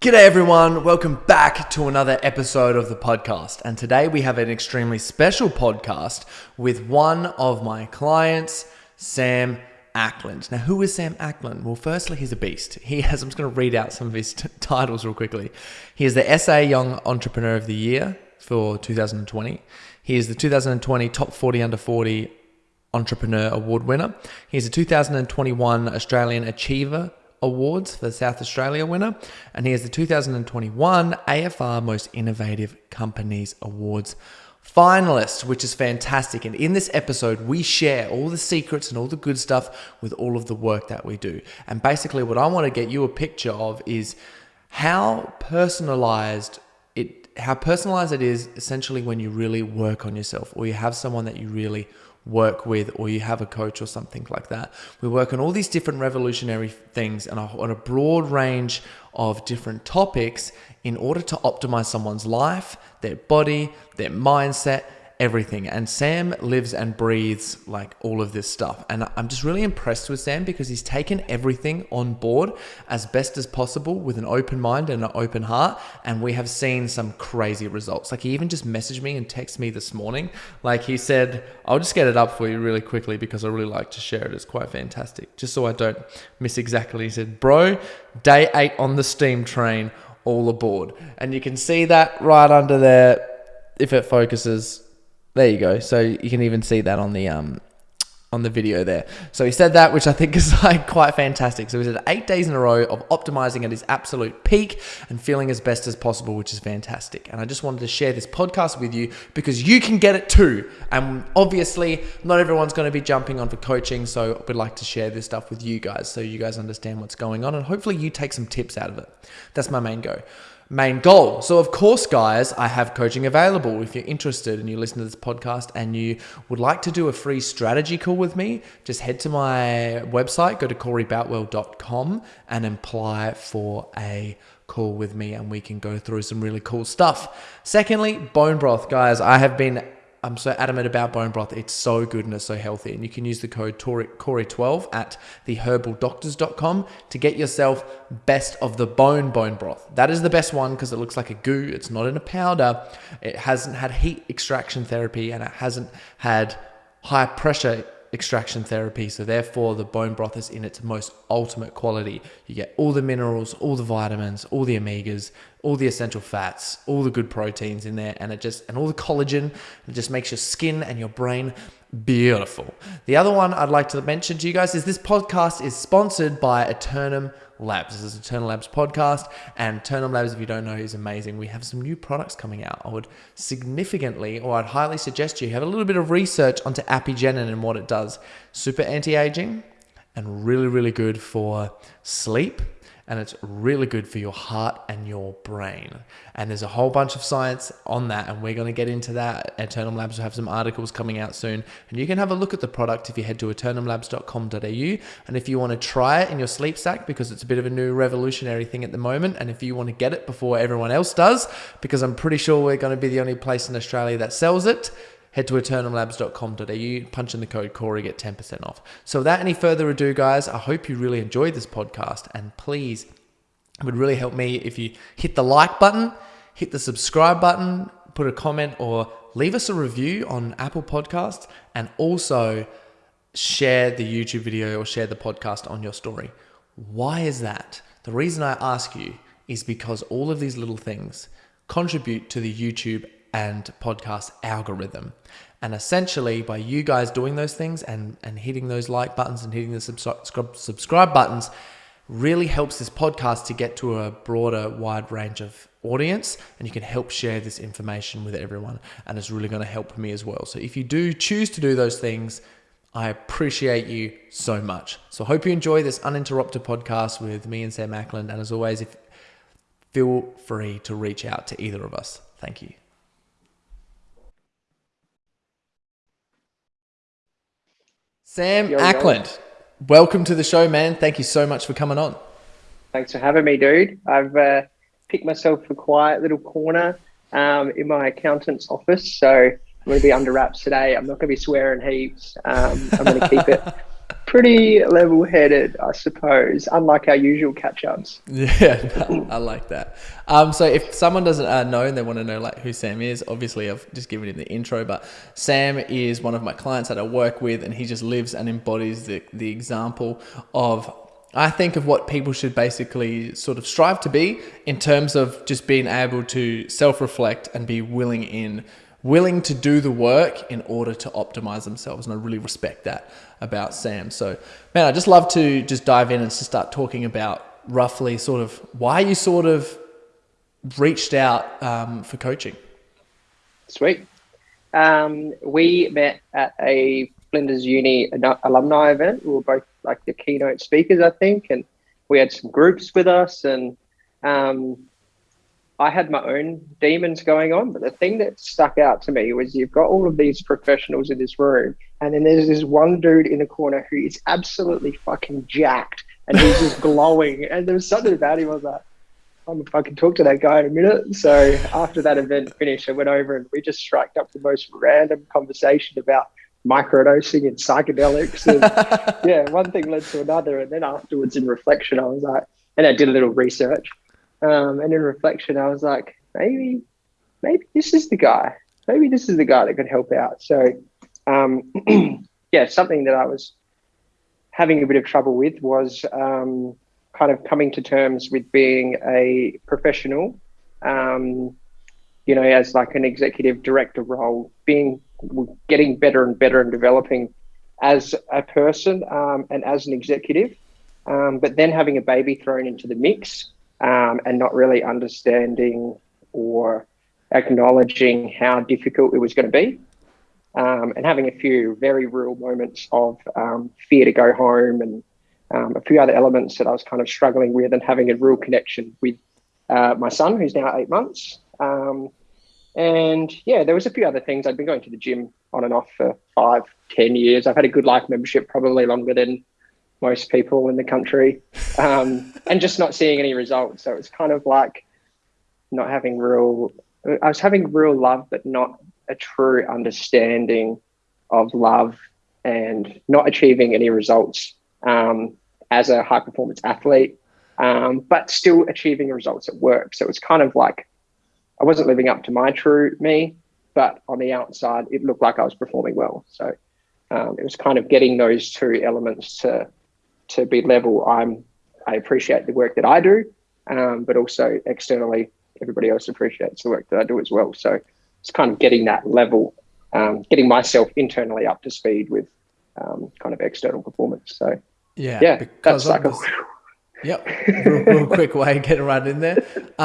G'day everyone, welcome back to another episode of the podcast. And today we have an extremely special podcast with one of my clients, Sam Ackland. Now, who is Sam Ackland? Well, firstly, he's a beast. He has, I'm just going to read out some of his t- titles real quickly. He is the SA Young Entrepreneur of the Year for 2020. He is the 2020 Top 40 Under 40 Entrepreneur Award winner. He's a 2021 Australian Achiever Awards for the South Australia winner, and he is the 2021 AFR Most Innovative Companies Awards finalist, which is fantastic. And in this episode, we share all the secrets and all the good stuff with all of the work that we do. And basically, what I want to get you a picture of is how personalized it how personalized it is essentially when you really work on yourself or you have someone that you really work with or you have a coach or something like that. We work on all these different revolutionary things and on a broad range of different topics in order to optimize someone's life, their body, their mindset, everything. And Sam lives and breathes like all of this stuff. And I'm just really impressed with Sam because he's taken everything on board as best as possible with an open mind and an open heart. And we have seen some crazy results. Like he even just messaged me and texted me this morning. Like he said, I'll just get it up for you really quickly because I really like to share it. It's quite fantastic. Just so I don't miss exactly. He said, Bro, day eight on the steam train, all aboard. And you can see that right under there if it focuses there you go. So you can even see that on the um on the video there. So he said that, which I think is like quite fantastic. So he said eight days in a row of optimizing at his absolute peak and feeling as best as possible, which is fantastic. And I just wanted to share this podcast with you because you can get it too. And obviously, not everyone's going to be jumping on for coaching. So we'd like to share this stuff with you guys so you guys understand what's going on and hopefully you take some tips out of it. That's my main go main goal. So, of course, guys, I have coaching available. If you're interested and you listen to this podcast and you would like to do a free strategy call with me, just head to my website, go to coreyboutwell.com and apply for a call with me and we can go through some really cool stuff. Secondly, bone broth. Guys, I have been I'm so adamant about bone broth. It's so good and it's so healthy. And you can use the code Corey12 at theherbaldoctors.com to get yourself best of the bone bone broth. That is the best one because it looks like a goo. It's not in a powder. It hasn't had heat extraction therapy and it hasn't had high pressure extraction therapy. So therefore, the bone broth is in its most ultimate quality. You get all the minerals, all the vitamins, all the omegas, all the essential fats, all the good proteins in there, and it just and all the collagen. It just makes your skin and your brain beautiful. The other one I'd like to mention to you guys is this podcast is sponsored by Eternum Labs. This is Eternum Labs podcast, and Eternum Labs, if you don't know, is amazing. We have some new products coming out. I would significantly, or I'd highly suggest you have a little bit of research onto Apigenin and what it does. Super anti-aging, and really, really good for sleep and it's really good for your heart and your brain. And there's a whole bunch of science on that, and we're going to get into that. Eternum Labs will have some articles coming out soon, and you can have a look at the product if you head to eternumlabs.com.au. And if you want to try it in your sleep sack, because it's a bit of a new revolutionary thing at the moment, and if you want to get it before everyone else does, because I'm pretty sure we're going to be the only place in Australia that sells it head to eternumlabs.com.au, punch in the code Corey, get 10% off. So without any further ado, guys, I hope you really enjoyed this podcast. And please, it would really help me if you hit the like button, hit the subscribe button, put a comment, or leave us a review on Apple Podcasts, and also share the YouTube video or share the podcast on your story. Why is that? The reason I ask you is because all of these little things contribute to the YouTube and podcast algorithm. And essentially, by you guys doing those things and, and hitting those like buttons and hitting the subscribe, subscribe buttons, really helps this podcast to get to a broader, wide range of audience. And you can help share this information with everyone. And it's really going to help me as well. So if you do choose to do those things, I appreciate you so much. So hope you enjoy this uninterrupted podcast with me and Sam Ackland. And as always, if feel free to reach out to either of us. Thank you. Sam yo, Ackland, yo. welcome to the show, man. Thank you so much for coming on. Thanks for having me, dude. I've uh, picked myself a quiet little corner um, in my accountant's office, so I'm going to be under wraps today. I'm not going to be swearing heaps. Um, I'm going to keep it pretty level headed, I suppose, unlike our usual catch ups. Yeah, I like that. Um, so if someone doesn't uh, know and they want to know like who Sam is, obviously I've just given him the intro, but Sam is one of my clients that I work with, and he just lives and embodies the the example of I think of what people should basically sort of strive to be in terms of just being able to self reflect and be willing in willing to do the work in order to optimize themselves and I really respect that about Sam. So man, I just love to just dive in and to start talking about roughly sort of why you sort of reached out um, for coaching. Sweet. Um, we met at a Flinders Uni alumni event. We were both like the keynote speakers, I think, and we had some groups with us. And um, I had my own demons going on, but the thing that stuck out to me was you've got all of these professionals in this room, and then there's this one dude in the corner who is absolutely fucking jacked, and he's just glowing. And there was something about him I was like, I'm gonna fucking talk to that guy in a minute. So after that event finished, I went over and we just struck up the most random conversation about microdosing and psychedelics. And yeah, one thing led to another. And then afterwards, in reflection, I was like, and I did a little research. Um, and in reflection, I was like, maybe, maybe this is the guy. Maybe this is the guy that could help out. So, um, yeah, something that I was having a bit of trouble with was um, kind of coming to terms with being a professional, um, you know, as like an executive director role, being getting better and better and developing as a person um, and as an executive, um, but then having a baby thrown into the mix um, and not really understanding or acknowledging how difficult it was going to be. Um, and having a few very real moments of um, fear to go home and um, a few other elements that I was kind of struggling with, and having a real connection with uh, my son, who's now eight months, um, and yeah, there was a few other things. I'd been going to the gym on and off for five, ten years. I've had a good life membership, probably longer than most people in the country, um, and just not seeing any results. So it's kind of like not having real. I was having real love, but not a true understanding of love, and not achieving any results um, as a high performance athlete, um, but still achieving results at work. So it's kind of like I wasn't living up to my true me, but on the outside, it looked like I was performing well. So um, it was kind of getting those two elements to to be level. I'm I appreciate the work that I do, um, but also externally, everybody else appreciates the work that I do as well. So it's kind of getting that level, um, getting myself internally up to speed with um, kind of external performance. So yeah, yeah, that's like a, yep, real, real quick way getting right in there.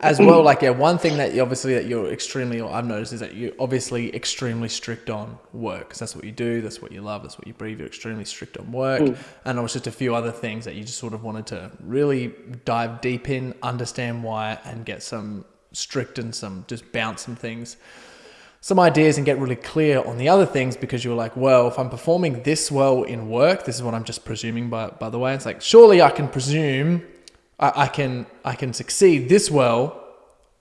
As well, like yeah, one thing that you obviously that you're extremely I've noticed is that you're obviously extremely strict on work because that's what you do, that's what you love, that's what you breathe. You're extremely strict on work, mm. and there was just a few other things that you just sort of wanted to really dive deep in, understand why, and get some strict and some just bounce some things, some ideas, and get really clear on the other things because you were like, well, if I'm performing this well in work, this is what I'm just presuming by by the way. It's like surely I can presume I, I can I can succeed this well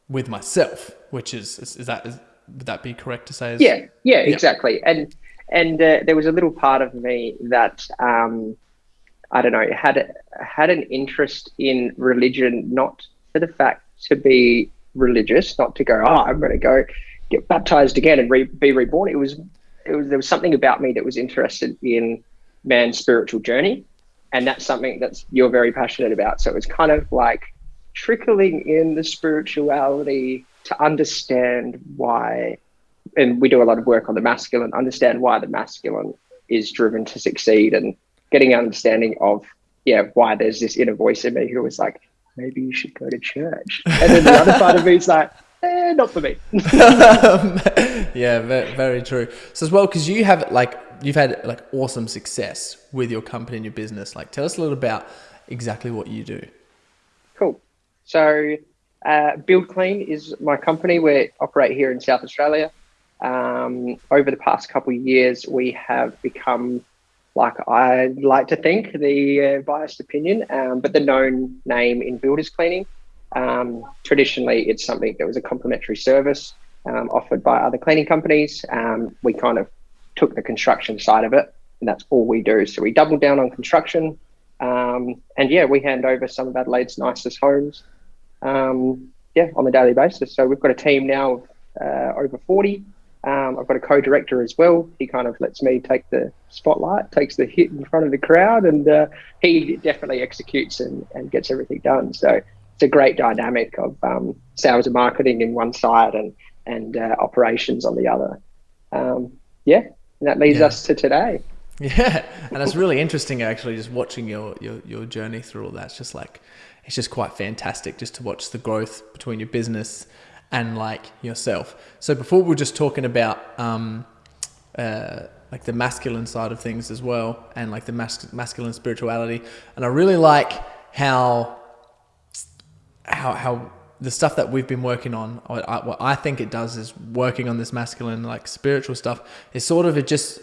with myself, which is is, is that is, would that be correct to say? Is, yeah, yeah, exactly. And and uh, there was a little part of me that um, I don't know had had an interest in religion, not for the fact to be religious, not to go, oh, I'm going to go get baptized again and re- be reborn. It was, it was there was something about me that was interested in man's spiritual journey and that's something that's you're very passionate about. So it's kind of like trickling in the spirituality to understand why, and we do a lot of work on the masculine, understand why the masculine is driven to succeed and getting an understanding of, yeah, why there's this inner voice in me who was like, maybe you should go to church. And then the other part of me is like, eh, not for me. yeah, very, very true. So as well, because you have like you've had like awesome success with your company and your business. Like, tell us a little about exactly what you do. Cool. So, uh, Build Clean is my company. We operate here in South Australia. Um, over the past couple of years, we have become, like I like to think, the uh, biased opinion, um, but the known name in builders cleaning. Um, traditionally, it's something that was a complimentary service um, offered by other cleaning companies. Um, we kind of took the construction side of it and that's all we do. So we double down on construction, um, and yeah, we hand over some of Adelaide's nicest homes, um, yeah, on a daily basis. So we've got a team now of uh, over forty. Um, I've got a co-director as well. He kind of lets me take the spotlight, takes the hit in front of the crowd, and uh, he definitely executes and, and gets everything done. So it's a great dynamic of um, sales and marketing in one side and and uh, operations on the other. Um, yeah, and that leads yeah. us to today. Yeah, and it's really interesting actually just watching your, your your journey through all that. It's just like it's just quite fantastic just to watch the growth between your business and like yourself. So before we were just talking about um, uh, like the masculine side of things as well, and like the mas- masculine spirituality, and I really like how how how the stuff that we've been working on, I, what I think it does is working on this masculine, like spiritual stuff, is sort of it just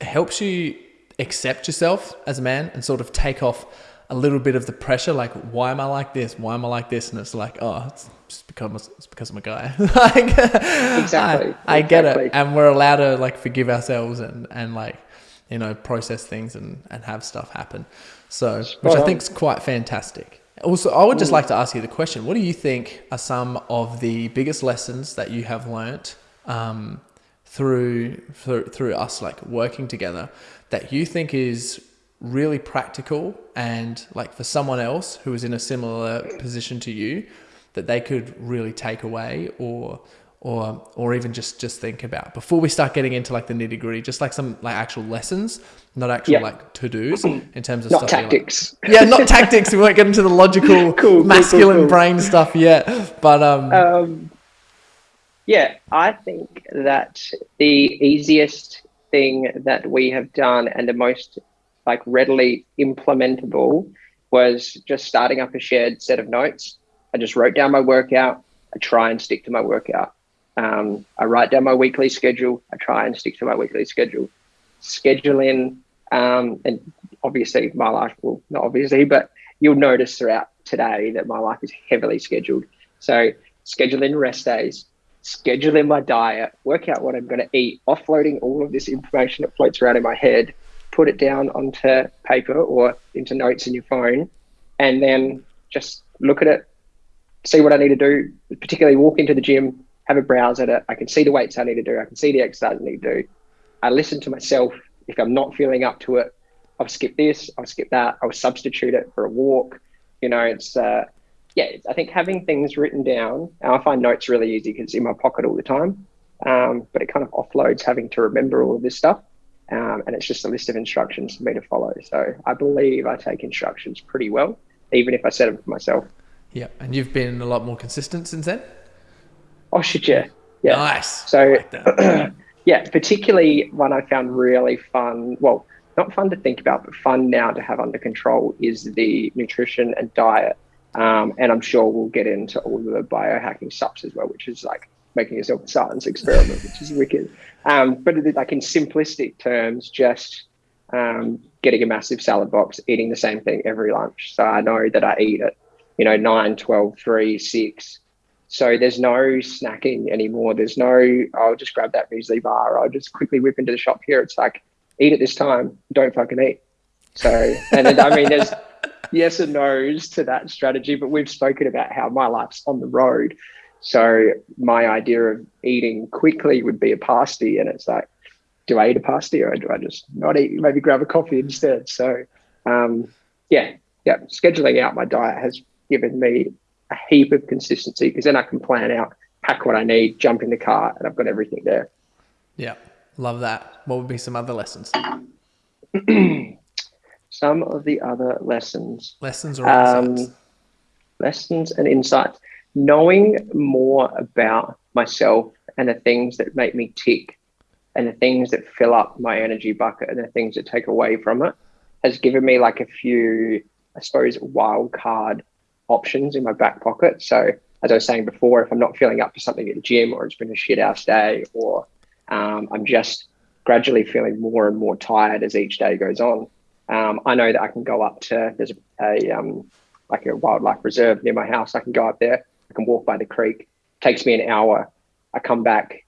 helps you accept yourself as a man and sort of take off a little bit of the pressure. Like, why am I like this? Why am I like this? And it's like, oh, it's just because it's because I'm a guy. like, exactly. I, I get it, and we're allowed to like forgive ourselves and and like you know process things and and have stuff happen. So, which I think is quite fantastic. Also, I would just like to ask you the question: What do you think are some of the biggest lessons that you have learnt um, through, through through us like working together that you think is really practical and like for someone else who is in a similar position to you that they could really take away or or or even just just think about. Before we start getting into like the nitty gritty just like some like actual lessons not actual yeah. like to-dos in terms of not tactics like, yeah not tactics. We won't get into the logical cool, masculine cool, cool, brain stuff yet but um, um yeah i think that the easiest thing that we have done and the most like readily implementable was just starting up a shared set of notes. I just wrote down my workout. I try and stick to my workout um, I write down my weekly schedule. I try and stick to my weekly schedule. Scheduling, um, and obviously my life will not obviously, but you'll notice throughout today that my life is heavily scheduled. So scheduling rest days, scheduling my diet, work out what I'm going to eat, offloading all of this information that floats around in my head, put it down onto paper or into notes in your phone, and then just look at it, see what I need to do, particularly walk into the gym, have a browse at it. I can see the weights I need to do. I can see the exercise I need to do. I listen to myself. If I'm not feeling up to it, I'll skip this. I'll skip that. I'll substitute it for a walk. You know, it's uh, yeah. I think having things written down. I find notes really easy because it's in my pocket all the time. Um, but it kind of offloads having to remember all of this stuff. Um, and it's just a list of instructions for me to follow. So I believe I take instructions pretty well, even if I set them for myself. Yeah, and you've been a lot more consistent since then. Oxygen. Yeah. Nice. So, like yeah, particularly one I found really fun. Well, not fun to think about, but fun now to have under control is the nutrition and diet. Um, and I'm sure we'll get into all the biohacking stuff as well, which is like making yourself a science experiment, which is wicked. Um, but like in simplistic terms, just um, getting a massive salad box, eating the same thing every lunch. So I know that I eat it, you know, 9, 12, 3, 6, so there's no snacking anymore. There's no, I'll just grab that muesli bar. I'll just quickly whip into the shop here. It's like, eat at this time. Don't fucking eat. So, and then, I mean, there's yes and no's to that strategy, but we've spoken about how my life's on the road. So my idea of eating quickly would be a pasty. And it's like, do I eat a pasty or do I just not eat? Maybe grab a coffee instead. So, um, yeah, yeah, scheduling out my diet has given me a heap of consistency because then I can plan out, pack what I need, jump in the car, and I've got everything there. Yeah, love that. What would be some other lessons? some of the other lessons. Lessons or um, Lessons and insights. Knowing more about myself and the things that make me tick and the things that fill up my energy bucket and the things that take away from it has given me like a few, I suppose, wild card options in my back pocket. So as I was saying before, if I'm not feeling up for something at the gym or it's been a shit ass day or um, I'm just gradually feeling more and more tired as each day goes on, um, I know that I can go up to, there's a, um, like a wildlife reserve near my house. I can go up there, I can walk by the creek. It takes me an hour. I come back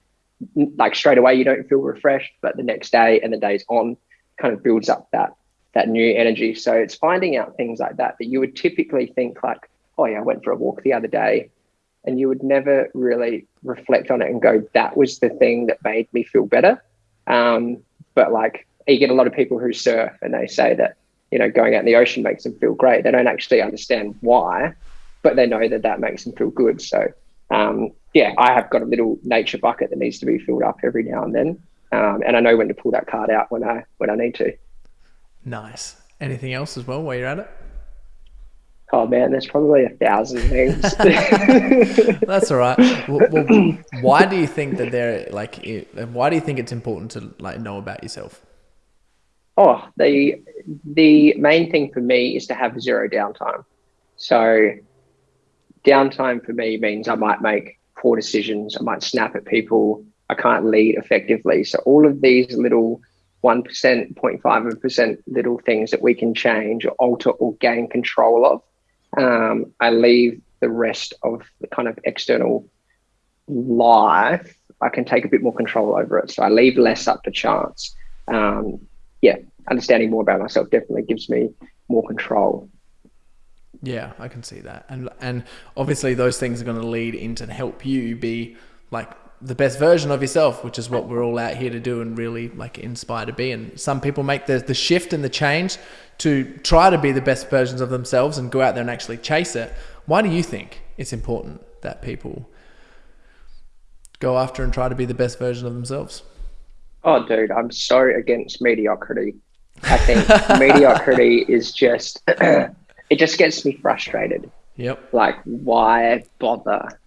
like straight away, you don't feel refreshed, but the next day and the days on, kind of builds up that that new energy. So it's finding out things like that that you would typically think like, oh yeah, I went for a walk the other day, and you would never really reflect on it and go, that was the thing that made me feel better. Um, but like you get a lot of people who surf and they say that you know going out in the ocean makes them feel great. They don't actually understand why, but they know that that makes them feel good. So um, yeah, I have got a little nature bucket that needs to be filled up every now and then, um, and I know when to pull that card out when I when I need to. Nice. Anything else as well while you're at it? Oh man, there's probably a thousand things. That's all right. Well, well, why do you think that they're like? Why do you think it's important to like know about yourself? Oh, the the main thing for me is to have zero downtime. So, downtime for me means I might make poor decisions. I might snap at people. I can't lead effectively. So all of these little 1%, 0.5% little things that we can change or alter or gain control of. Um, I leave the rest of the kind of external life. I can take a bit more control over it. So I leave less up to chance. Um, yeah, understanding more about myself definitely gives me more control. Yeah, I can see that. And and obviously those things are going to lead into help you be like the best version of yourself, which is what we're all out here to do and really like inspire to be. And some people make the, the shift and the change to try to be the best versions of themselves and go out there and actually chase it. Why do you think it's important that people go after and try to be the best version of themselves? Oh, dude, I'm so against mediocrity. I think mediocrity is just, it just gets me frustrated. Yep. Like, why bother?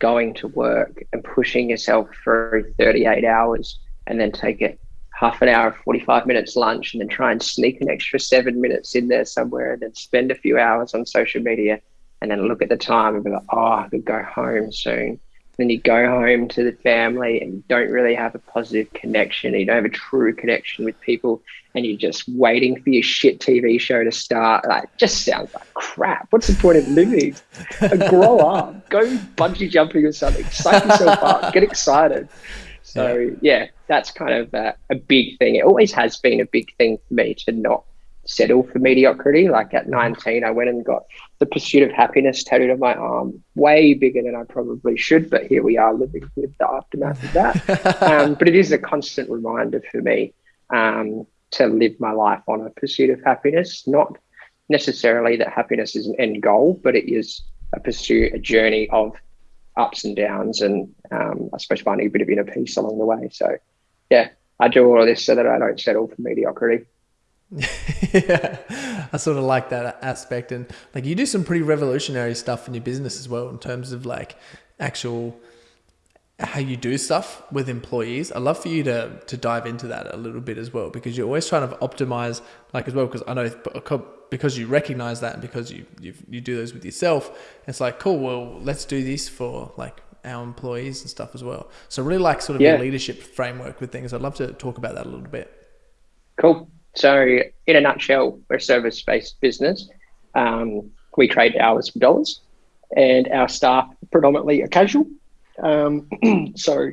going to work and pushing yourself through 38 hours and then take it half an hour, 45 minutes lunch, and then try and sneak an extra seven minutes in there somewhere and then spend a few hours on social media and then look at the time and be like, oh, I could go home soon then you go home to the family and you don't really have a positive connection. You don't have a true connection with people, and you're just waiting for your shit TV show to start. Like, just sounds like crap. What's the point of living? grow up, go bungee jumping or something, psych yourself up, get excited. So yeah, yeah that's kind of a, a big thing. It always has been a big thing for me to not settle for mediocrity. Like at 19, I went and got the pursuit of happiness tattooed on my arm, way bigger than I probably should. But here we are living with the aftermath of that. um, but it is a constant reminder for me um, to live my life on a pursuit of happiness, not necessarily that happiness is an end goal, but it is a pursuit, a journey of ups and downs, and um, I suppose finding a bit of inner peace along the way. So, yeah, I do all of this so that I don't settle for mediocrity. yeah, I sort of like that aspect, and like you do some pretty revolutionary stuff in your business as well in terms of like actual how you do stuff with employees. I'd love for you to to dive into that a little bit as well because you're always trying to optimize like as well because I know because you recognize that and because you you you do those with yourself. It's like cool. Well, let's do this for like our employees and stuff as well. So really like sort of yeah. your leadership framework with things. I'd love to talk about that a little bit. Cool. So, in a nutshell, we're a service based business. Um, we trade hours for dollars, and our staff predominantly are casual. Um, so,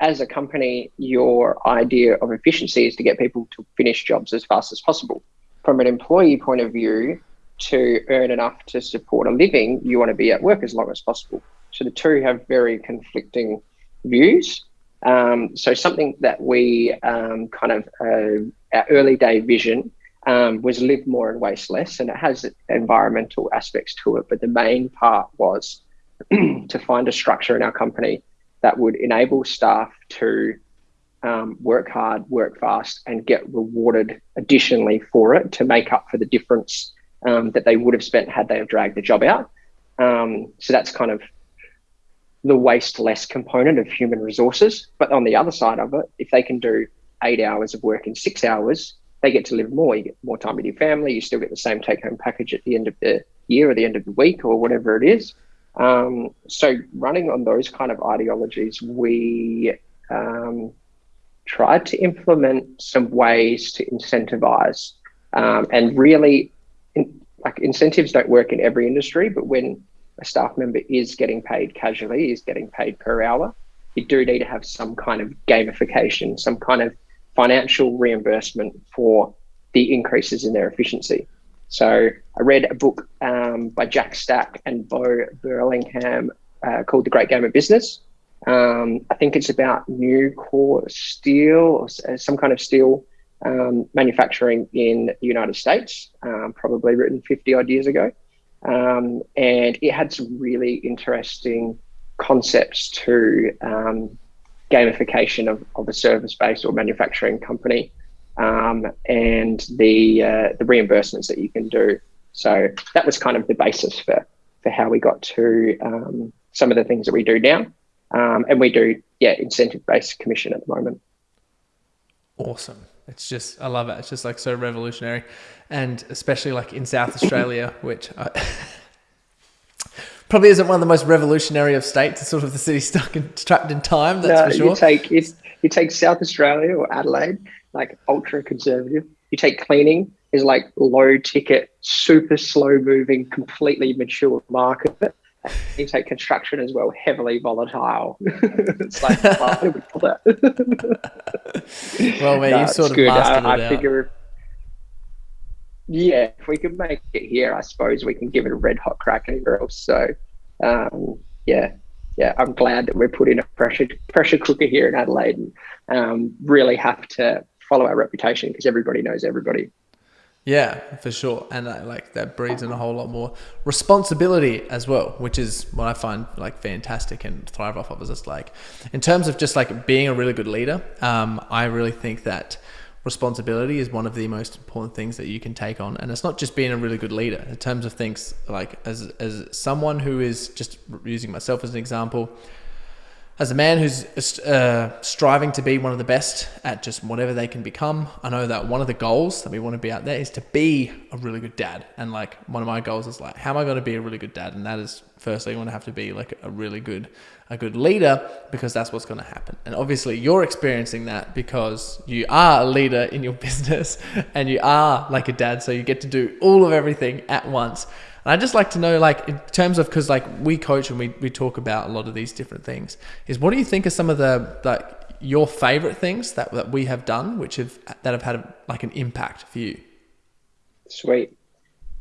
as a company, your idea of efficiency is to get people to finish jobs as fast as possible. From an employee point of view, to earn enough to support a living, you want to be at work as long as possible. So the two have very conflicting views. Um, so something that we um, kind of uh, our early day vision um, was live more and waste less, and it has environmental aspects to it. But the main part was to find a structure in our company that would enable staff to um, work hard, work fast, and get rewarded additionally for it to make up for the difference um, that they would have spent had they have dragged the job out. Um, so that's kind of the waste less component of human resources. But on the other side of it, if they can do eight hours of work in six hours, they get to live more. You get more time with your family. You still get the same take home package at the end of the year or the end of the week or whatever it is. Um, so, running on those kind of ideologies, we um, tried to implement some ways to incentivize um, and really, in, like incentives don't work in every industry, but when a staff member is getting paid casually, is getting paid per hour, you do need to have some kind of gamification, some kind of financial reimbursement for the increases in their efficiency. So I read a book um, by Jack Stack and Bo Burlingham uh, called The Great Game of Business. Um, I think it's about Nucor steel or uh, some kind of steel um, manufacturing in the United States, um, probably written 50 odd years ago. Um, and it had some really interesting concepts to um, gamification of, of a service based or manufacturing company um, and the, uh, the reimbursements that you can do. So that was kind of the basis for, for how we got to um, some of the things that we do now. and we do, yeah, incentive based commission at the moment. Awesome. It's just, I love it. It's just like so revolutionary. And especially like in South Australia, which I probably isn't one of the most revolutionary of states. It's sort of the city stuck and trapped in time. That's no, for sure. You take, you take South Australia or Adelaide, like ultra conservative. You take cleaning is like low ticket, super slow moving, completely mature market you take construction as well, heavily volatile. it's like, do we that? well, man, no, you sort of good. I, I figure, yeah, if we could make it here, I suppose we can give it a red hot crack anywhere else. So, um, yeah, yeah, I'm glad that we're putting a pressure pressure cooker here in Adelaide and um, really have to follow our reputation because everybody knows everybody. Yeah, for sure, and uh, like that breeds in a whole lot more responsibility as well, which is what I find like fantastic and thrive off of. Is just like in terms of just like being a really good leader, um, I really think that responsibility is one of the most important things that you can take on, and it's not just being a really good leader. In terms of things like as as someone who is just using myself as an example, as a man who's uh, striving to be one of the best at just whatever they can become, I know that one of the goals that we want to be out there is to be a really good dad. And like one of my goals is like, how am I going to be a really good dad? And that is firstly, I want to have to be like a really good, a good leader because that's what's going to happen. And obviously, you're experiencing that because you are a leader in your business and you are like a dad, so you get to do all of everything at once. And I just like to know, like, in terms of, because like we coach and we, we talk about a lot of these different things, is what do you think are some of the, like, your favorite things that, that we have done, which have, that have had a, like an impact for you? Sweet.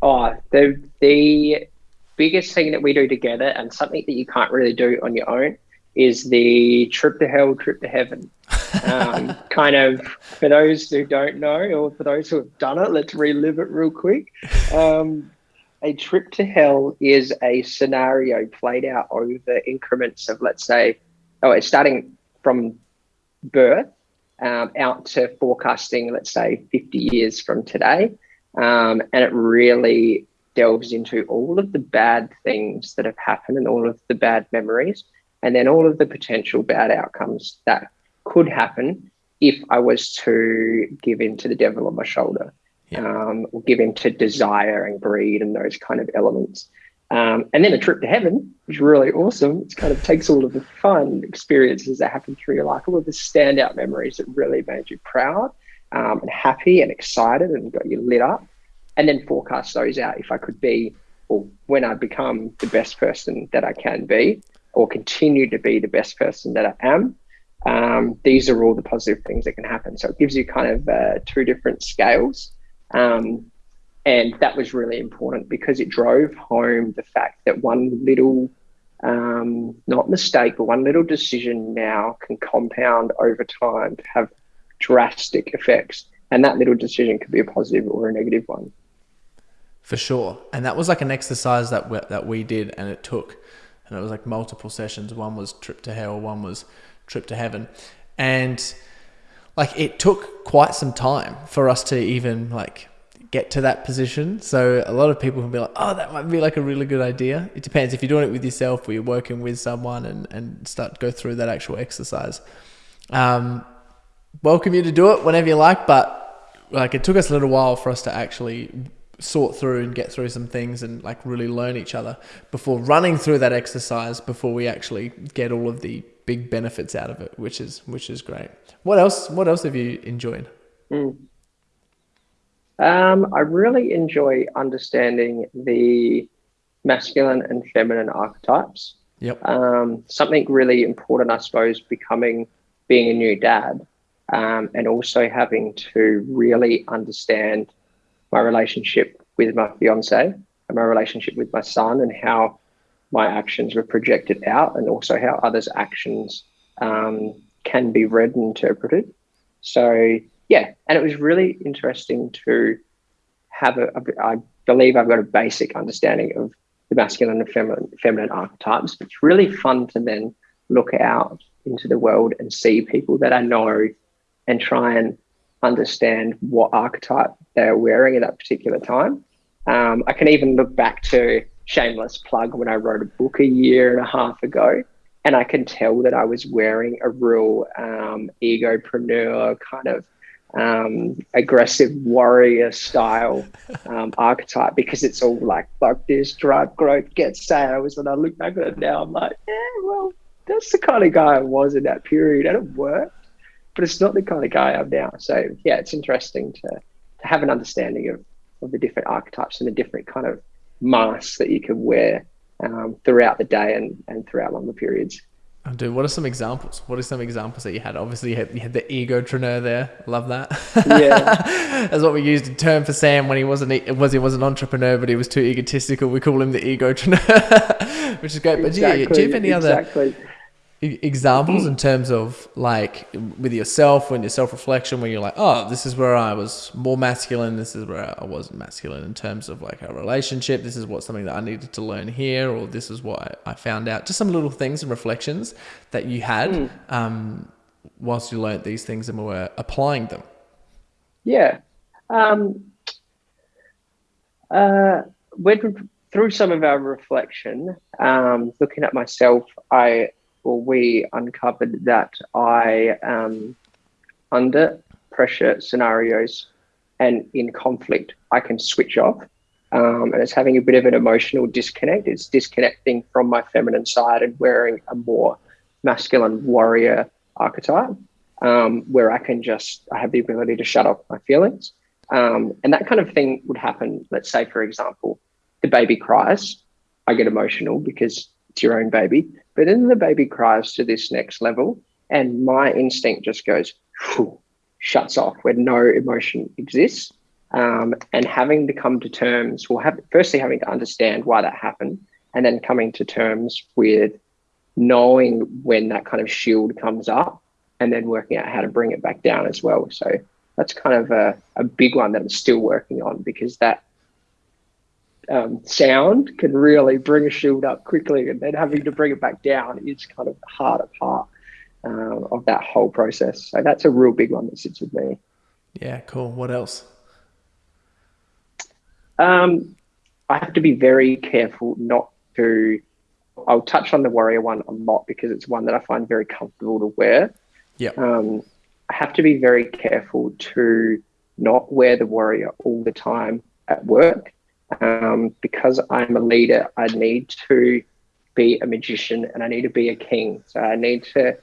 Oh, the, the biggest thing that we do together and something that you can't really do on your own is the trip to hell, trip to heaven. Um, kind of for those who don't know, or for those who have done it, let's relive it real quick. Um, a trip to hell is a scenario played out over increments of, let's say, oh, it's starting from birth um, out to forecasting, let's say, 50 years from today. Um, and it really delves into all of the bad things that have happened and all of the bad memories, and then all of the potential bad outcomes that could happen if I was to give in to the devil on my shoulder yeah. um, or give in to desire and greed and those kind of elements. Um, and then a trip to heaven, is really awesome. It kind of takes all of the fun experiences that happen through your life, all of the standout memories that really made you proud um, and happy and excited and got you lit up, and then forecast those out if I could be, or when I become the best person that I can be, or continue to be the best person that I am. Um, these are all the positive things that can happen. So it gives you kind of uh, two different scales um, and that was really important because it drove home the fact that one little, um, not mistake, but one little decision now can compound over time to have drastic effects. And that little decision could be a positive or a negative one. For sure. And that was like an exercise that we, that we did, and it took, and it was like multiple sessions. One was trip to hell, one was trip to heaven. And like it took quite some time for us to even like get to that position. So a lot of people can be like, oh, that might be like a really good idea. It depends if you're doing it with yourself or you're working with someone and, and start go through that actual exercise. Um, welcome you to do it whenever you like, but like it took us a little while for us to actually sort through and get through some things and like really learn each other before running through that exercise before we actually get all of the big benefits out of it, which is which is great. What else? What else have you enjoyed? Mm. Um, I really enjoy understanding the masculine and feminine archetypes. Yep. Um, something really important, I suppose, becoming being a new dad um, and also having to really understand my relationship with my fiance and my relationship with my son and how my actions were projected out and also how others' actions um, can be read and interpreted. So, yeah, and it was really interesting to have a, a I believe I've got a basic understanding of the masculine and feminine, feminine archetypes. It's really fun to then look out into the world and see people that I know and try and understand what archetype they're wearing at that particular time. Um, I can even look back to shameless plug when I wrote a book a year and a half ago, and I can tell that I was wearing a real um, egopreneur kind of um, aggressive warrior style um, archetype because it's all like like this drive growth get sales. And I look back at it now I'm like yeah well that's the kind of guy I was in that period and it worked but it's not the kind of guy I'm now. So yeah it's interesting to, to have an understanding of, of the different archetypes and the different kind of masks that you can wear um, throughout the day and, and throughout longer periods Oh, dude, what are some examples? What are some examples that you had? Obviously, you had, you had the there. Love that. Yeah, that's what we used in term for Sam when he wasn't was he was an entrepreneur, but he was too egotistical. We call him the egopreneur, which is great. But exactly, do, you, do you have any exactly. other examples in terms of like with yourself when your self-reflection when you're like oh this is where i was more masculine this is where i wasn't masculine in terms of like a relationship this is what something that i needed to learn here or this is what i found out. Just some little things and reflections that you had mm. um, whilst you learned these things and were applying them. Yeah. Um, uh, when through some of our reflection um, looking at myself i well, we uncovered that I, um, under pressure scenarios and in conflict, I can switch off. Um, and it's having a bit of an emotional disconnect. It's disconnecting from my feminine side and wearing a more masculine warrior archetype, um, where I can just I have the ability to shut off my feelings. Um, and that kind of thing would happen. Let's say, for example, the baby cries. I get emotional because it's your own baby. But then the baby cries to this next level, and my instinct just goes, whew, shuts off where no emotion exists. Um, and having to come to terms, well, have, firstly, having to understand why that happened, and then coming to terms with knowing when that kind of shield comes up, and then working out how to bring it back down as well. So that's kind of a, a big one that I'm still working on because that um, sound can really bring a shield up quickly, and then having to bring it back down is kind of the harder part um, of that whole process. So that's a real big one that sits with me. Yeah, cool. What else? Um, I have to be very careful not to. I'll touch on the warrior one a lot because it's one that I find very comfortable to wear. Yeah. Um, I have to be very careful to not wear the warrior all the time at work um, because I'm a leader, I need to be a magician and I need to be a king. So I need to,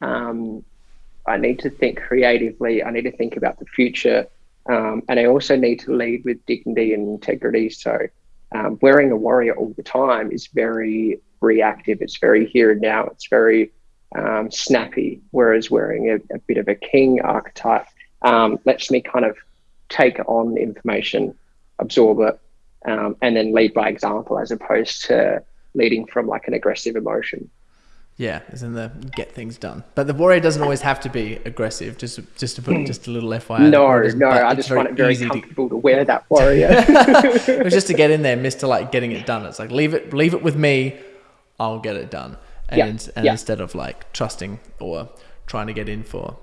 um, I need to think creatively. I need to think about the future, um, and I also need to lead with dignity and integrity. So um, wearing a warrior all the time is very reactive. It's very here and now. It's very um, snappy. Whereas wearing a, a, bit of a king archetype um, lets me kind of take on information, absorb it, um, and then lead by example as opposed to leading from like an aggressive emotion. Yeah, is in the get things done. But the warrior doesn't always have to be aggressive. Just just to put hmm. just a little FYI. No, no, I just find it very comfortable to, to wear that warrior. it was just to get in there, Mister like getting it done. It's like leave it leave it with me, I'll get it done. And yeah, and yeah. instead of like trusting or trying to get in for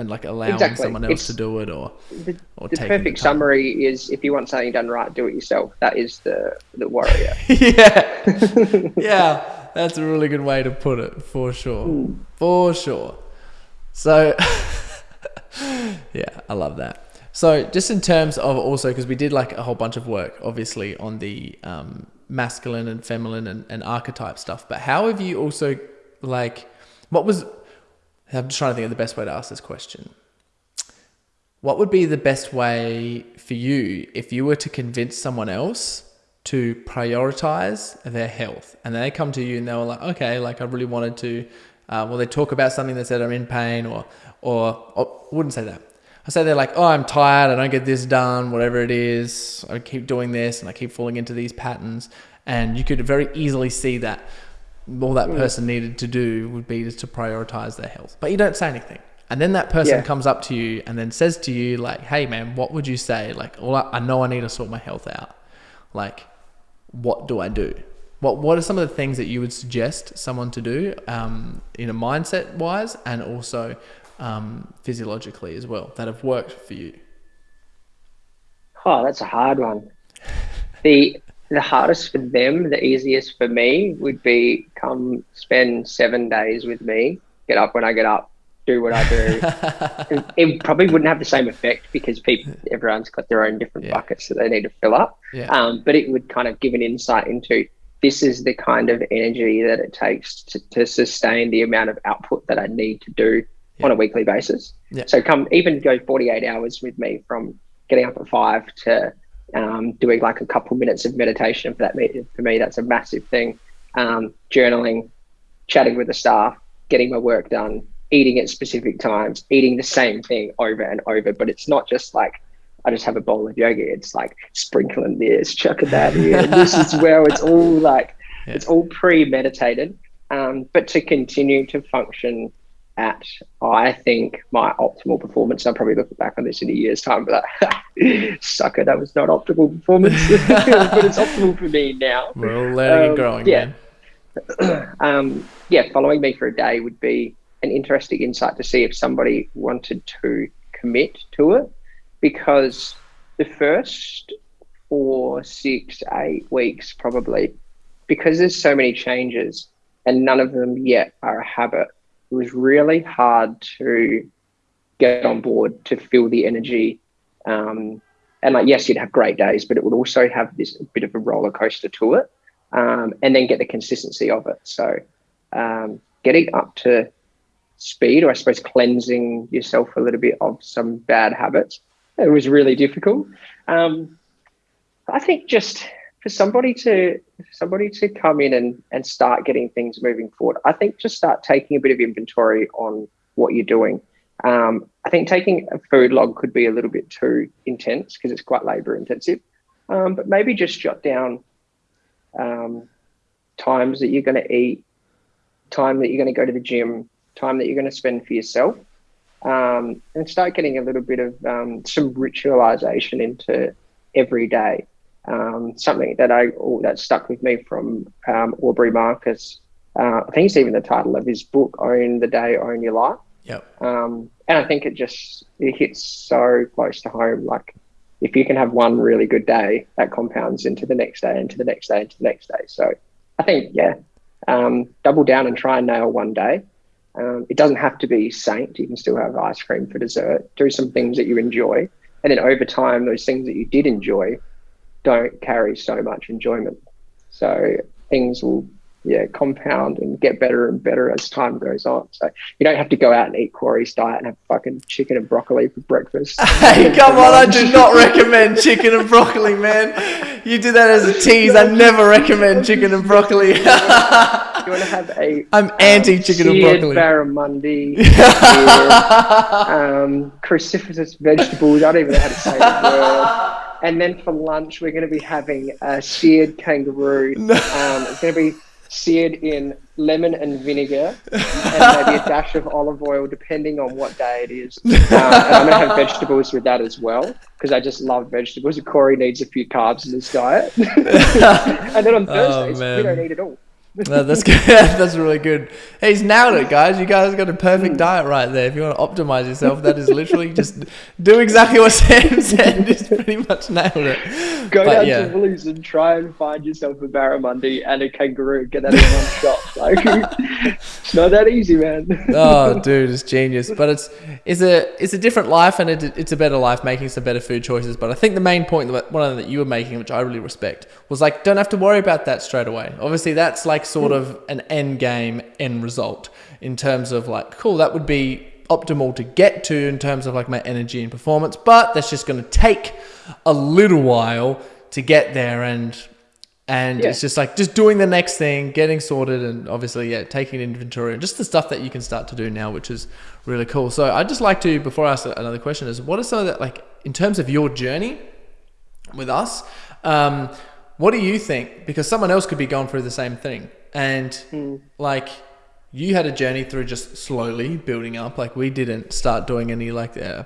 and like allowing exactly. someone else it's, to do it or the, or the perfect the summary is if you want something done right do it yourself. That is the the warrior. Yeah. Yeah. That's a really good way to put it for sure. Mm. for sure. So yeah i love that. So just in terms of also because we did like a whole bunch of work obviously on the um, masculine and feminine and, and archetype stuff but how have you also like what was I'm just trying to think of the best way to ask this question. What would be the best way for you if you were to convince someone else to prioritize their health and they come to you and they were like, okay, like I really wanted to uh, well, they talk about something that said I'm in pain, or, or, or wouldn't say that. I say they're like, oh, I'm tired, I don't get this done, whatever it is. I keep doing this and I keep falling into these patterns. And you could very easily see that all that person needed to do would be to prioritize their health. But you don't say anything. And then that person Yeah. comes up to you and then says to you, like, hey, man, what would you say? Like, well, I I know I need to sort my health out. Like, what do I do? What What are some of the things that you would suggest someone to do um, in a mindset wise and also um, physiologically as well that have worked for you? Oh, that's a hard one. The the hardest for them, the easiest for me would be come spend seven days with me, get up when I get up, do what I do. it, it probably wouldn't have the same effect because people everyone's got their own different Yeah. buckets that they need to fill up. Yeah. Um, but it would kind of give an insight into this is the kind of energy that it takes to, to sustain the amount of output that I need to do on a weekly basis. Yeah. So come even go 48 hours with me from getting up at five to um, doing like a couple minutes of meditation for that me for me that's a massive thing. Um, journaling, chatting with the staff, getting my work done, eating at specific times, eating the same thing over and over. But it's not just like I just have a bowl of yogurt. It's like sprinkling this, chucking that in. this is where it's all like Yeah. it's all premeditated. Um, but to continue to function at, I think, my optimal performance. I'll probably look back on this in a year's time, but sucker, that was not optimal performance. but it's optimal for me now. We're all learning and Um, growing, yeah. um, yeah, following me for a day would be an interesting insight to see if somebody wanted to commit to it because the first four, six, eight weeks probably, because there's so many changes and none of them yet are a habit, it was really hard to get on board to feel the energy. Um, and like, yes, you'd have great days, but it would also have this bit of a roller coaster to it um, and then get the consistency of it. So, um, getting up to speed, or I suppose cleansing yourself a little bit of some bad habits, it was really difficult. Um, I think just for somebody to somebody to come in and, and start getting things moving forward, I think just start taking a bit of inventory on what you're doing. Um, I think taking a food log could be a little bit too intense because it's quite labor intensive. Um, but maybe just jot down um, times that you're going to eat, time that you're going to go to the gym, time that you're going to spend for yourself, um, and start getting a little bit of um, some ritualization into every day. Um, something that I oh, that stuck with me from um, Aubrey Marcus. Uh, I think it's even the title of his book, "Own the Day, Own Your Life." Yep. Um, and I think it just it hits so close to home. Like if you can have one really good day, that compounds into the next day, into the next day, into the next day. So I think yeah, um, double down and try and nail one day. Um, it doesn't have to be saint. You can still have ice cream for dessert. Do some things that you enjoy, and then over time, those things that you did enjoy don't carry so much enjoyment. So things will yeah compound and get better and better as time goes on. So you don't have to go out and eat Corey's diet and have fucking chicken and broccoli for breakfast. Hey, come on! I do not recommend chicken and broccoli, man. You do that as a tease. I never recommend chicken and broccoli. You want to have a I'm anti chicken and broccoli. barramundi, um, cruciferous vegetables. I don't even know how to say the word. And then for lunch, we're going to be having a seared kangaroo. Um, it's going to be seared in lemon and vinegar, and maybe a dash of olive oil, depending on what day it is. Um, and I'm going to have vegetables with that as well, because I just love vegetables. Corey needs a few carbs in his diet. and then on Thursdays, we Oh, man. don't eat at all. No, that's good. that's really good. Hey, he's nailed it, guys. You guys got a perfect mm. diet right there. If you want to optimize yourself, that is literally just do exactly what Sam said. Just pretty much nailed it. Go But down yeah. to Woolies and try and find yourself a barramundi and a kangaroo. Get that in one shot. Like, it's not that easy, man. oh, dude, it's genius. But it's it's a it's a different life, and it, it's a better life, making some better food choices. But I think the main point, that one of them that you were making, which I really respect, was like don't have to worry about that straight away. Obviously, that's like sort of an end game, end result in terms of like, cool, that would be optimal to get to in terms of like my energy and performance. But that's just going to take a little while to get there, and And Yeah. it's just like just doing the next thing, getting sorted, and obviously, yeah, taking inventory and just the stuff that you can start to do now, which is really cool. So I'd just like to, before I ask another question, is what are some of the like in terms of your journey with us? Um, what do you think? Because someone else could be going through the same thing, and like you had a journey through just slowly building up. Like we didn't start doing any like uh,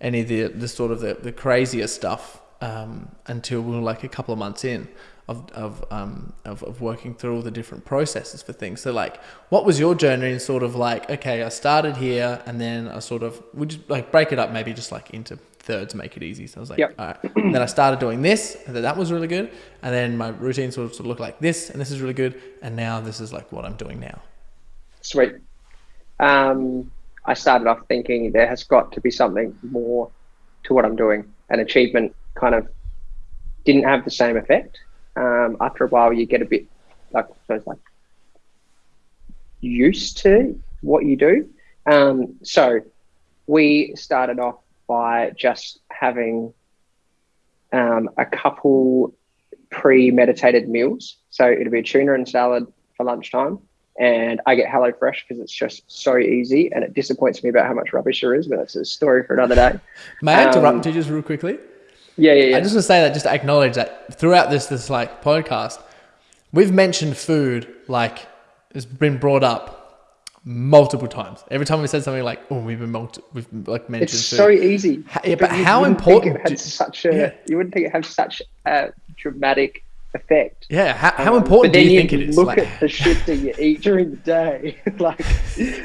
any of the the sort of the, the crazier stuff um, until we were like a couple of months in of of, um, of of working through all the different processes for things. So like, what was your journey? And sort of like, okay, I started here, and then I sort of would just like break it up, maybe just like into thirds, make it easy. So I was like, Yep. all right. then I started doing this, and then that was really good, and then my routine sort of, sort of looked like this, and this is really good, and now this is like what I'm doing now. Sweet. Um, I started off thinking there has got to be something more to what I'm doing. An achievement kind of didn't have the same effect. Um, after a while, you get a bit like I suppose like used to what you do. Um, so we started off by just having um, a couple premeditated meals. So it'll be a tuna and salad for lunchtime. And I get HelloFresh because it's just so easy and it disappoints me about how much rubbish there is, but that's a story for another day. May I Um, interrupt you just real quickly? Yeah, yeah, yeah. I just want to say that just to acknowledge that throughout this this like podcast, we've mentioned food like it's been brought up multiple times. Every time we said something like, "Oh, we've been multi- we've like mentioned it's food." so easy. Ha- yeah, but you how important Think it do- such a, yeah. You wouldn't think it had such a dramatic effect. yeah, how, how Um, important but do then you think it is? Look Like, at the shit that you eat during the day. like,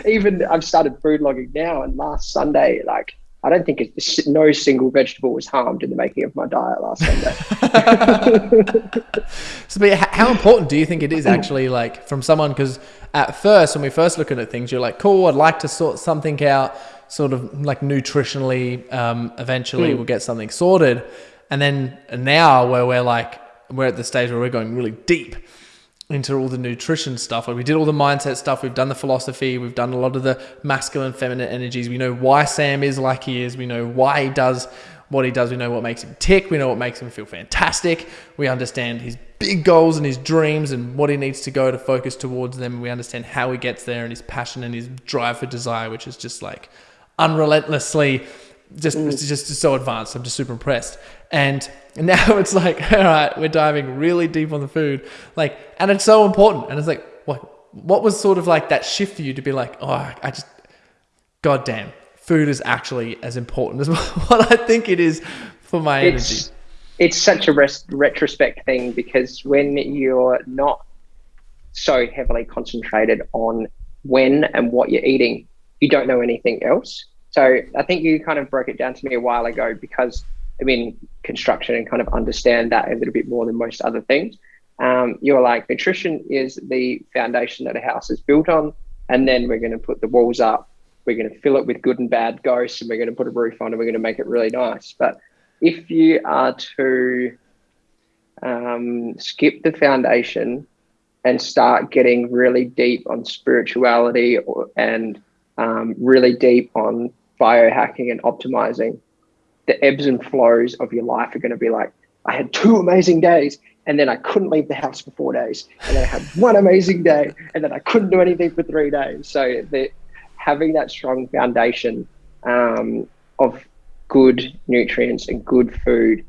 even I've started food logging now, and last Sunday, like, I don't think it's, no single vegetable was harmed in the making of my diet last Sunday. So, but how important do you think it is actually, like, from someone? Because at first, when we first looking at things, you're like, "Cool, I'd like to sort something out, sort of like nutritionally. Um, eventually, Hmm. we'll get something sorted." And then now, where we're like, we're at the stage where we're going really deep into all the nutrition stuff. Like we did all the mindset stuff. We've done the philosophy. We've done a lot of the masculine, feminine energies. We know why Sam is like he is. We know why he does what he does. We know what makes him tick. We know what makes him feel fantastic. We understand his big goals and his dreams and what he needs to go to focus towards them. We understand how he gets there and his passion and his drive for desire, which is just like unrelentlessly just mm. it's just so advanced. I'm just super impressed. And now it's like, all right, we're diving really deep on the food, like, and it's so important. And it's like, what what was sort of like that shift for you to be like, oh, I just, goddamn, food is actually as important as what I think it is for my energy. it's it's such a res- retrospect thing because when you're not so heavily concentrated on when and what you're eating, you don't know anything else. So I think you kind of broke it down to me a while ago because I'm in construction and kind of understand that a little bit more than most other things. Um, you're like nutrition is the foundation that a house is built on, and then we're going to put the walls up. We're going to fill it with good and bad ghosts, and we're going to put a roof on, and we're going to make it really nice. But if you are to um, skip the foundation and start getting really deep on spirituality or, and um, really deep on biohacking and optimizing, the ebbs and flows of your life are going to be like, I had two amazing days, and then I couldn't leave the house for four days, and then I had one amazing day, and then I couldn't do anything for three days. So the having that strong foundation um, of good nutrients and good food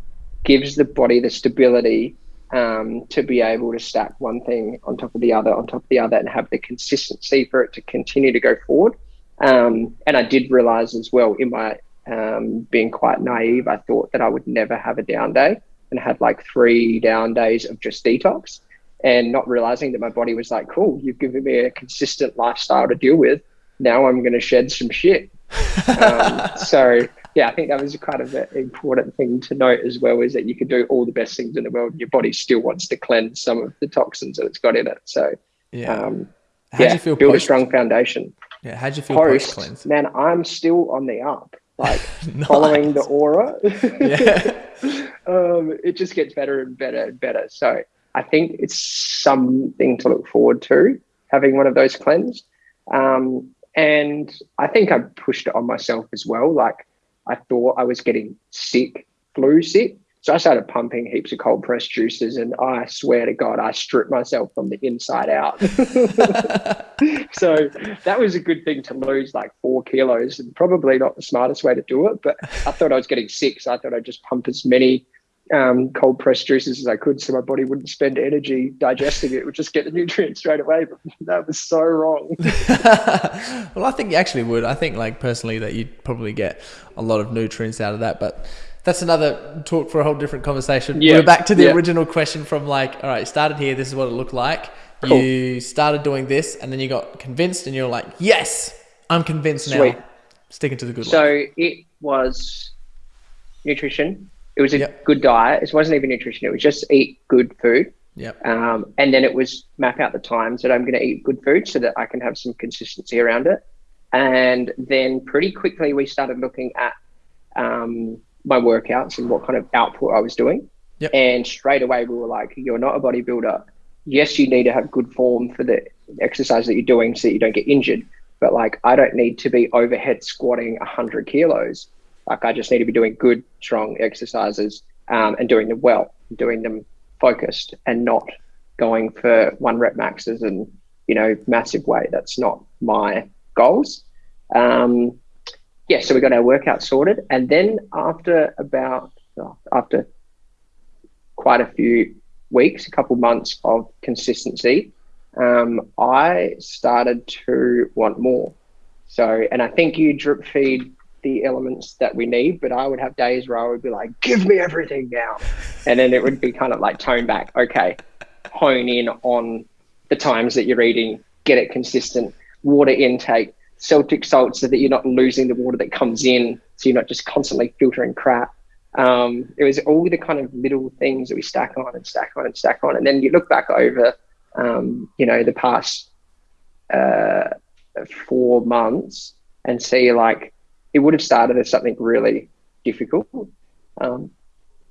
gives the body the stability um, to be able to stack one thing on top of the other, on top of the other, and have the consistency for it to continue to go forward. Um, and I did realize as well in my um, being quite naive, I thought that I would never have a down day and had like three down days of just detox and not realizing that my body was like, cool, you've given me a consistent lifestyle to deal with. Now I'm going to shed some shit. um, so yeah, I think that was kind of an important thing to note as well is that you can do all the best things in the world and your body still wants to cleanse some of the toxins that it's got in it. So Yeah. um, yeah, you feel build a strong foundation. Yeah. How'd you feel post Post, cleanse? man, I'm still on the up. Like following the aura. Yeah. um, it just gets better and better and better. So I think it's something to look forward to having one of those cleansed. Um, and I think I pushed it on myself as well. Like I thought I was getting sick, flu sick. So I started pumping heaps of cold pressed juices, and I swear to God, I stripped myself from the inside out. so that was a good thing to lose like four kilos, and probably not the smartest way to do it. But I thought I was getting sick, so I thought I'd just pump as many um, cold pressed juices as I could, so my body wouldn't spend energy digesting it; it would just get the nutrients straight away. But that was so wrong. well, I think you actually would. I think, like personally, that you'd probably get a lot of nutrients out of that, but that's another talk for a whole different conversation. Yeah. We're back to the yeah. original question from like, all right, started here. This is what it looked like. Cool. You started doing this, and then you got convinced, and you're like, yes, I'm convinced Sweet. now. Sticking to the good. So life. it was nutrition. It was a yep. good diet. It wasn't even nutrition. It was just eat good food. Yep. Um, and then it was map out the times that I'm going to eat good food so that I can have some consistency around it. And then pretty quickly we started looking at um, my workouts and what kind of output I was doing. Yep. And straight away we were like, you're not a bodybuilder. Yes, you need to have good form for the exercise that you're doing so that you don't get injured. But like, I don't need to be overhead squatting 100 kilos. Like, I just need to be doing good, strong exercises um, and doing them well, doing them focused and not going for one rep maxes and, you know, massive weight. That's not my goals. Um, yeah, so we got our workout sorted, and then after about oh, after quite a few weeks, a couple months of consistency, um, I started to want more. So, and I think you drip feed the elements that we need, but I would have days where I would be like, "Give me everything now," and then it would be kind of like tone back. Okay, hone in on the times that you're eating, get it consistent, water intake, Celtic salt so that you're not losing the water that comes in, so you're not just constantly filtering crap. Um, it was all the kind of little things that we stack on and stack on and stack on, and then you look back over, um, you know, the past uh, four months and see like it would have started as something really difficult, um,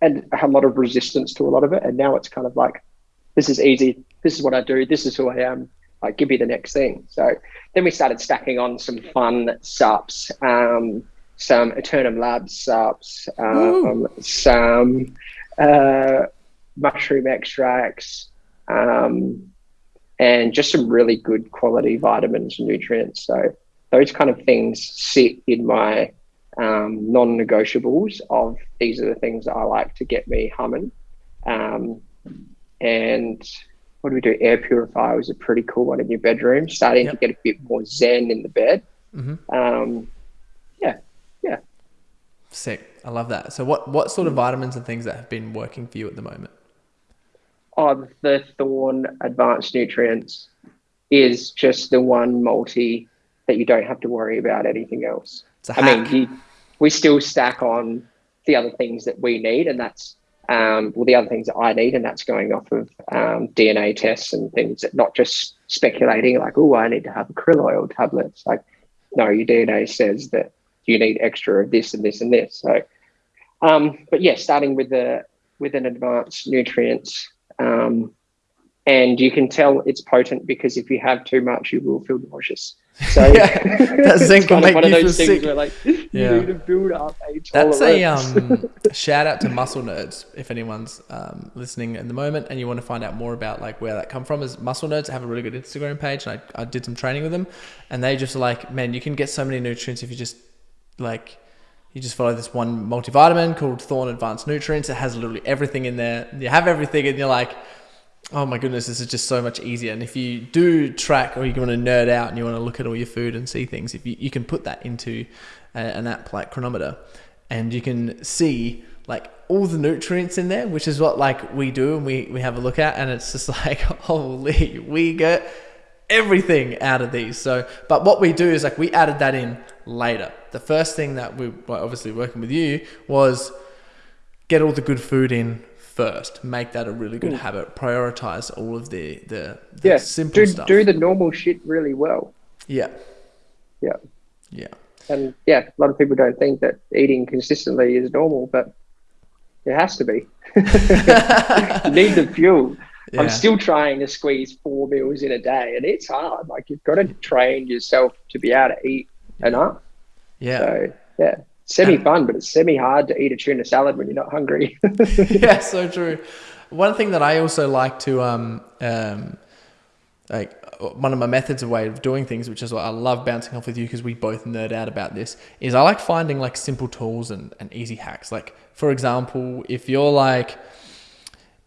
and a lot of resistance to a lot of it, and now it's kind of like this is easy. This is what I do. This is who I am like give me the next thing. So then we started stacking on some fun subs, um, some Eternum Labs subs, um, some uh, mushroom extracts, um, and just some really good quality vitamins and nutrients. So those kind of things sit in my um, non-negotiables of these are the things that I like to get me humming. Um, and what do we do? Air purifier was a pretty cool one in your bedroom. Starting yep. to get a bit more zen in the bed. Mm-hmm. Um, yeah, yeah. Sick. I love that. So, what what sort of vitamins and things that have been working for you at the moment? Oh, the Thorne Advanced Nutrients is just the one multi that you don't have to worry about anything else. I mean, you, we still stack on the other things that we need, and that's um, well, the other things that I need, and that's going off of um, DNA tests and things that not just speculating like, oh, I need to have krill oil tablets. Like, no, your DNA says that you need extra of this and this and this. So, um, but yeah, starting with the with an advanced nutrients, um, and you can tell it's potent because if you have too much, you will feel nauseous. So yeah, that zinc will make one you of those feel things sick. where like you yeah. need to build up a That's a um, shout out to Muscle Nerds. If anyone's um, listening at the moment and you want to find out more about like where that come from, is Muscle Nerds have a really good Instagram page, and I, I did some training with them, and they just like, man, you can get so many nutrients if you just like you just follow this one multivitamin called Thorne Advanced Nutrients. It has literally everything in there. You have everything, and you're like oh my goodness, this is just so much easier. And if you do track or you want to nerd out and you want to look at all your food and see things, if you, you can put that into a, an app like Cronometer and you can see like all the nutrients in there, which is what like we do and we, we have a look at. And it's just like, holy, we get everything out of these. So, but what we do is like we added that in later. The first thing that we were obviously working with you was get all the good food in first. Make that a really good mm. habit. Prioritize all of the the, the yeah. simple do, stuff. Do the normal shit really well. Yeah. Yeah. Yeah. And yeah, a lot of people don't think that eating consistently is normal, but it has to be. you need the fuel. Yeah. I'm still trying to squeeze four meals in a day, and it's hard. Like you've got to train yourself to be able to eat enough. Yeah. So yeah. Semi fun, but it's semi hard to eat a tuna salad when you're not hungry. yeah, so true. One thing that I also like to um, um like one of my methods of way of doing things, which is what I love bouncing off with you because we both nerd out about this, is I like finding like simple tools and, and easy hacks. Like for example, if you're like,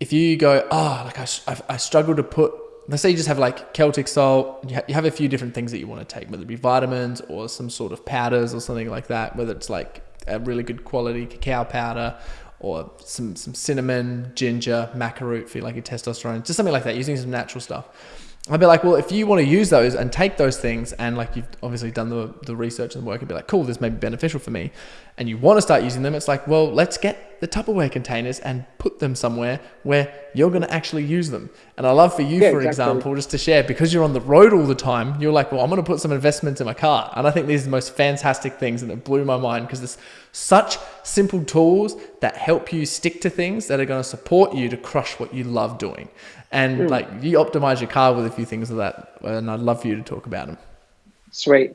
if you go, oh, like I, I, I struggle to put, let's say you just have like Celtic salt, you, ha- you have a few different things that you want to take, whether it be vitamins or some sort of powders or something like that, whether it's like a really good quality cacao powder or some, some cinnamon, ginger, maca root for like your testosterone, just something like that, using some natural stuff I'd be like, well, if you want to use those and take those things and like you've obviously done the, the research and the work and be like, cool, this may be beneficial for me, and you want to start using them, it's like, well, let's get the Tupperware containers and put them somewhere where you're going to actually use them. And I love for you, yeah, for exactly. example, just to share because you're on the road all the time, you're like, well, I'm going to put some investments in my car. And I think these are the most fantastic things and it blew my mind because there's such simple tools that help you stick to things that are going to support you to crush what you love doing and mm. like you optimize your car with a few things of that and i'd love for you to talk about them sweet.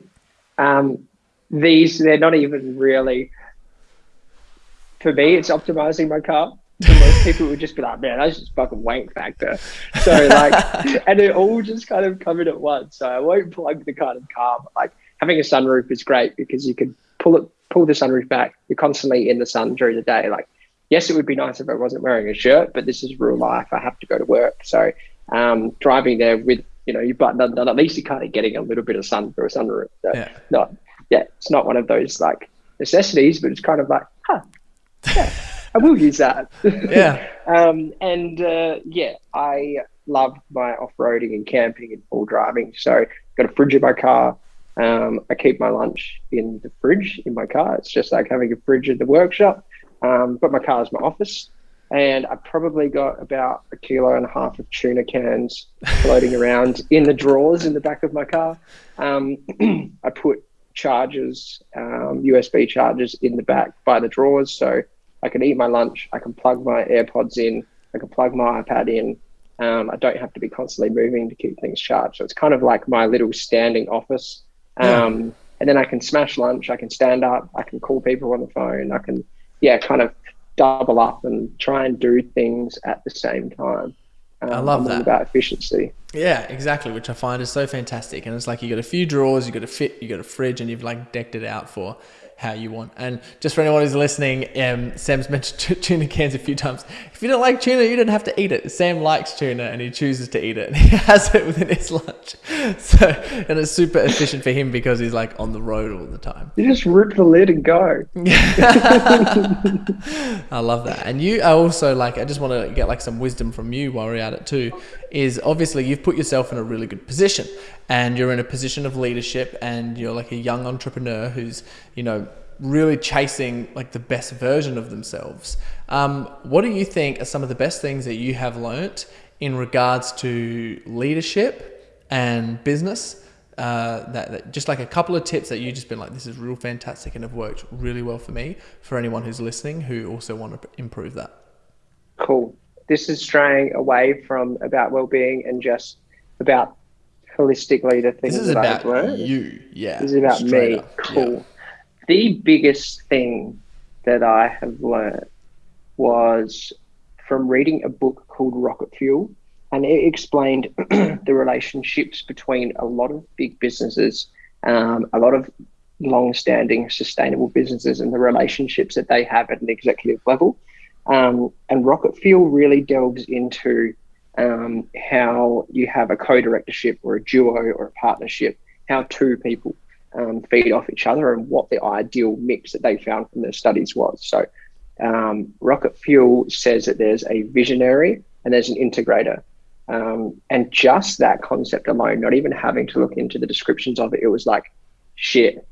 Um, these they're not even really for me it's optimizing my car. For most people would just be like man that's just fucking wank factor. So like and it all just kind of covered at once. So i won't plug the kind of car but like having a sunroof is great because you can pull it pull the sunroof back. You're constantly in the sun during the day like yes, it would be nice if I wasn't wearing a shirt, but this is real life. I have to go to work. So um, driving there with, you know, you undone, at least you're kind of getting a little bit of sun through a sunroof. So yeah. Not, yeah, it's not one of those like necessities, but it's kind of like, huh, yeah, I will use that. Yeah. um, and uh, yeah, I love my off-roading and camping and all driving. So got a fridge in my car. Um, I keep my lunch in the fridge in my car. It's just like having a fridge in the workshop. Um, but my car is my office, and I probably got about a kilo and a half of tuna cans floating around in the drawers in the back of my car. Um, I put chargers, um, USB chargers in the back by the drawers, so I can eat my lunch. I can plug my AirPods in. I can plug my iPad in. Um, I don't have to be constantly moving to keep things charged. So it's kind of like my little standing office. Um, and then I can smash lunch. I can stand up. I can call people on the phone. I can yeah, kind of double up and try and do things at the same time. Um, I love that about efficiency. Yeah, exactly. Which I find is so fantastic. And it's like you got a few drawers, you got a fit, you got a fridge, and you've like decked it out for how you want. And just for anyone who's listening, um, Sam's mentioned tuna cans a few times. If you don't like tuna, you don't have to eat it. Sam likes tuna and he chooses to eat it and he has it within his lunch. So, and it's super efficient for him because he's like on the road all the time. You just rip the lid and go. I love that. And you are also like, I just want to get like some wisdom from you while we're at it too, is obviously you've put yourself in a really good position and you're in a position of leadership and you're like a young entrepreneur who's, you know, really chasing like the best version of themselves. Um, what do you think are some of the best things that you have learnt in regards to leadership and business? Uh, that, that, just like a couple of tips that you've just been like, this is real fantastic and have worked really well for me. For anyone who's listening who also want to improve that. Cool. This is straying away from about well-being and just about holistically the things this is that about learned. You, yeah. This is about me. Up. Cool. Yeah the biggest thing that I have learned was from reading a book called Rocket Fuel, and it explained the relationships between a lot of big businesses, um, a lot of long-standing sustainable businesses, and the relationships that they have at an executive level. Um, and Rocket Fuel really delves into um, how you have a co-directorship or a duo or a partnership, how two people um, feed off each other and what the ideal mix that they found from their studies was. So, um, Rocket Fuel says that there's a visionary and there's an integrator. Um, and just that concept alone, not even having to look into the descriptions of it, it was like, shit,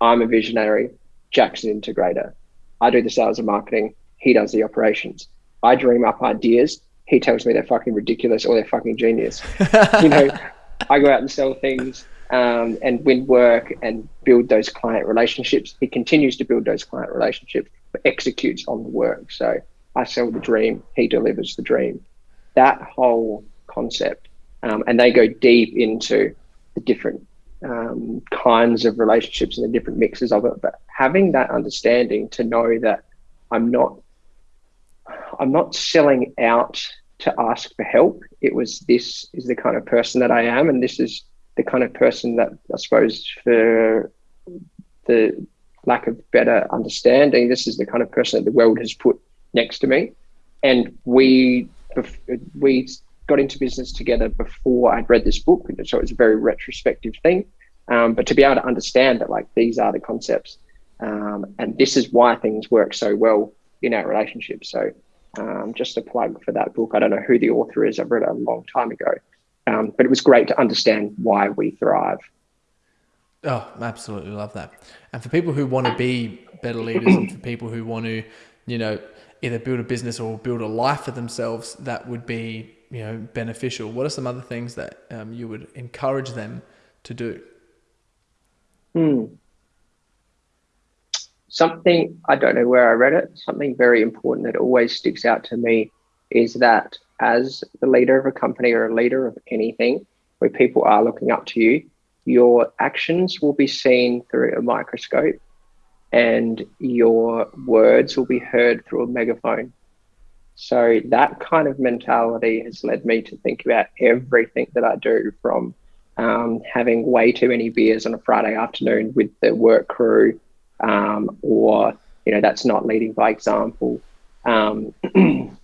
I'm a visionary, Jack's an integrator. I do the sales and marketing, he does the operations. I dream up ideas, he tells me they're fucking ridiculous or they're fucking genius. you know, I go out and sell things um, and win work and build those client relationships. He continues to build those client relationships, but executes on the work. So I sell the dream, he delivers the dream. That whole concept, um, and they go deep into the different um, kinds of relationships and the different mixes of it. But having that understanding to know that I'm not I'm not selling out to ask for help. It was this is the kind of person that I am, and this is the kind of person that I suppose for the lack of better understanding, this is the kind of person that the world has put next to me. And we we got into business together before I'd read this book, so it was a very retrospective thing. Um, but to be able to understand that, like these are the concepts, um, and this is why things work so well in our relationship. So, um, just a plug for that book. I don't know who the author is. I've read it a long time ago, um, but it was great to understand why we thrive. Oh, absolutely love that. And for people who want to be better leaders, and for people who want to, you know, either build a business or build a life for themselves that would be, you know, beneficial. What are some other things that um, you would encourage them to do? Hmm. Something I don't know where I read it. Something very important that always sticks out to me is that as the leader of a company or a leader of anything, where people are looking up to you, your actions will be seen through a microscope and your words will be heard through a megaphone. So that kind of mentality has led me to think about everything that I do from um, having way too many beers on a Friday afternoon with the work crew, um, or, you know, that's not leading by example. Um,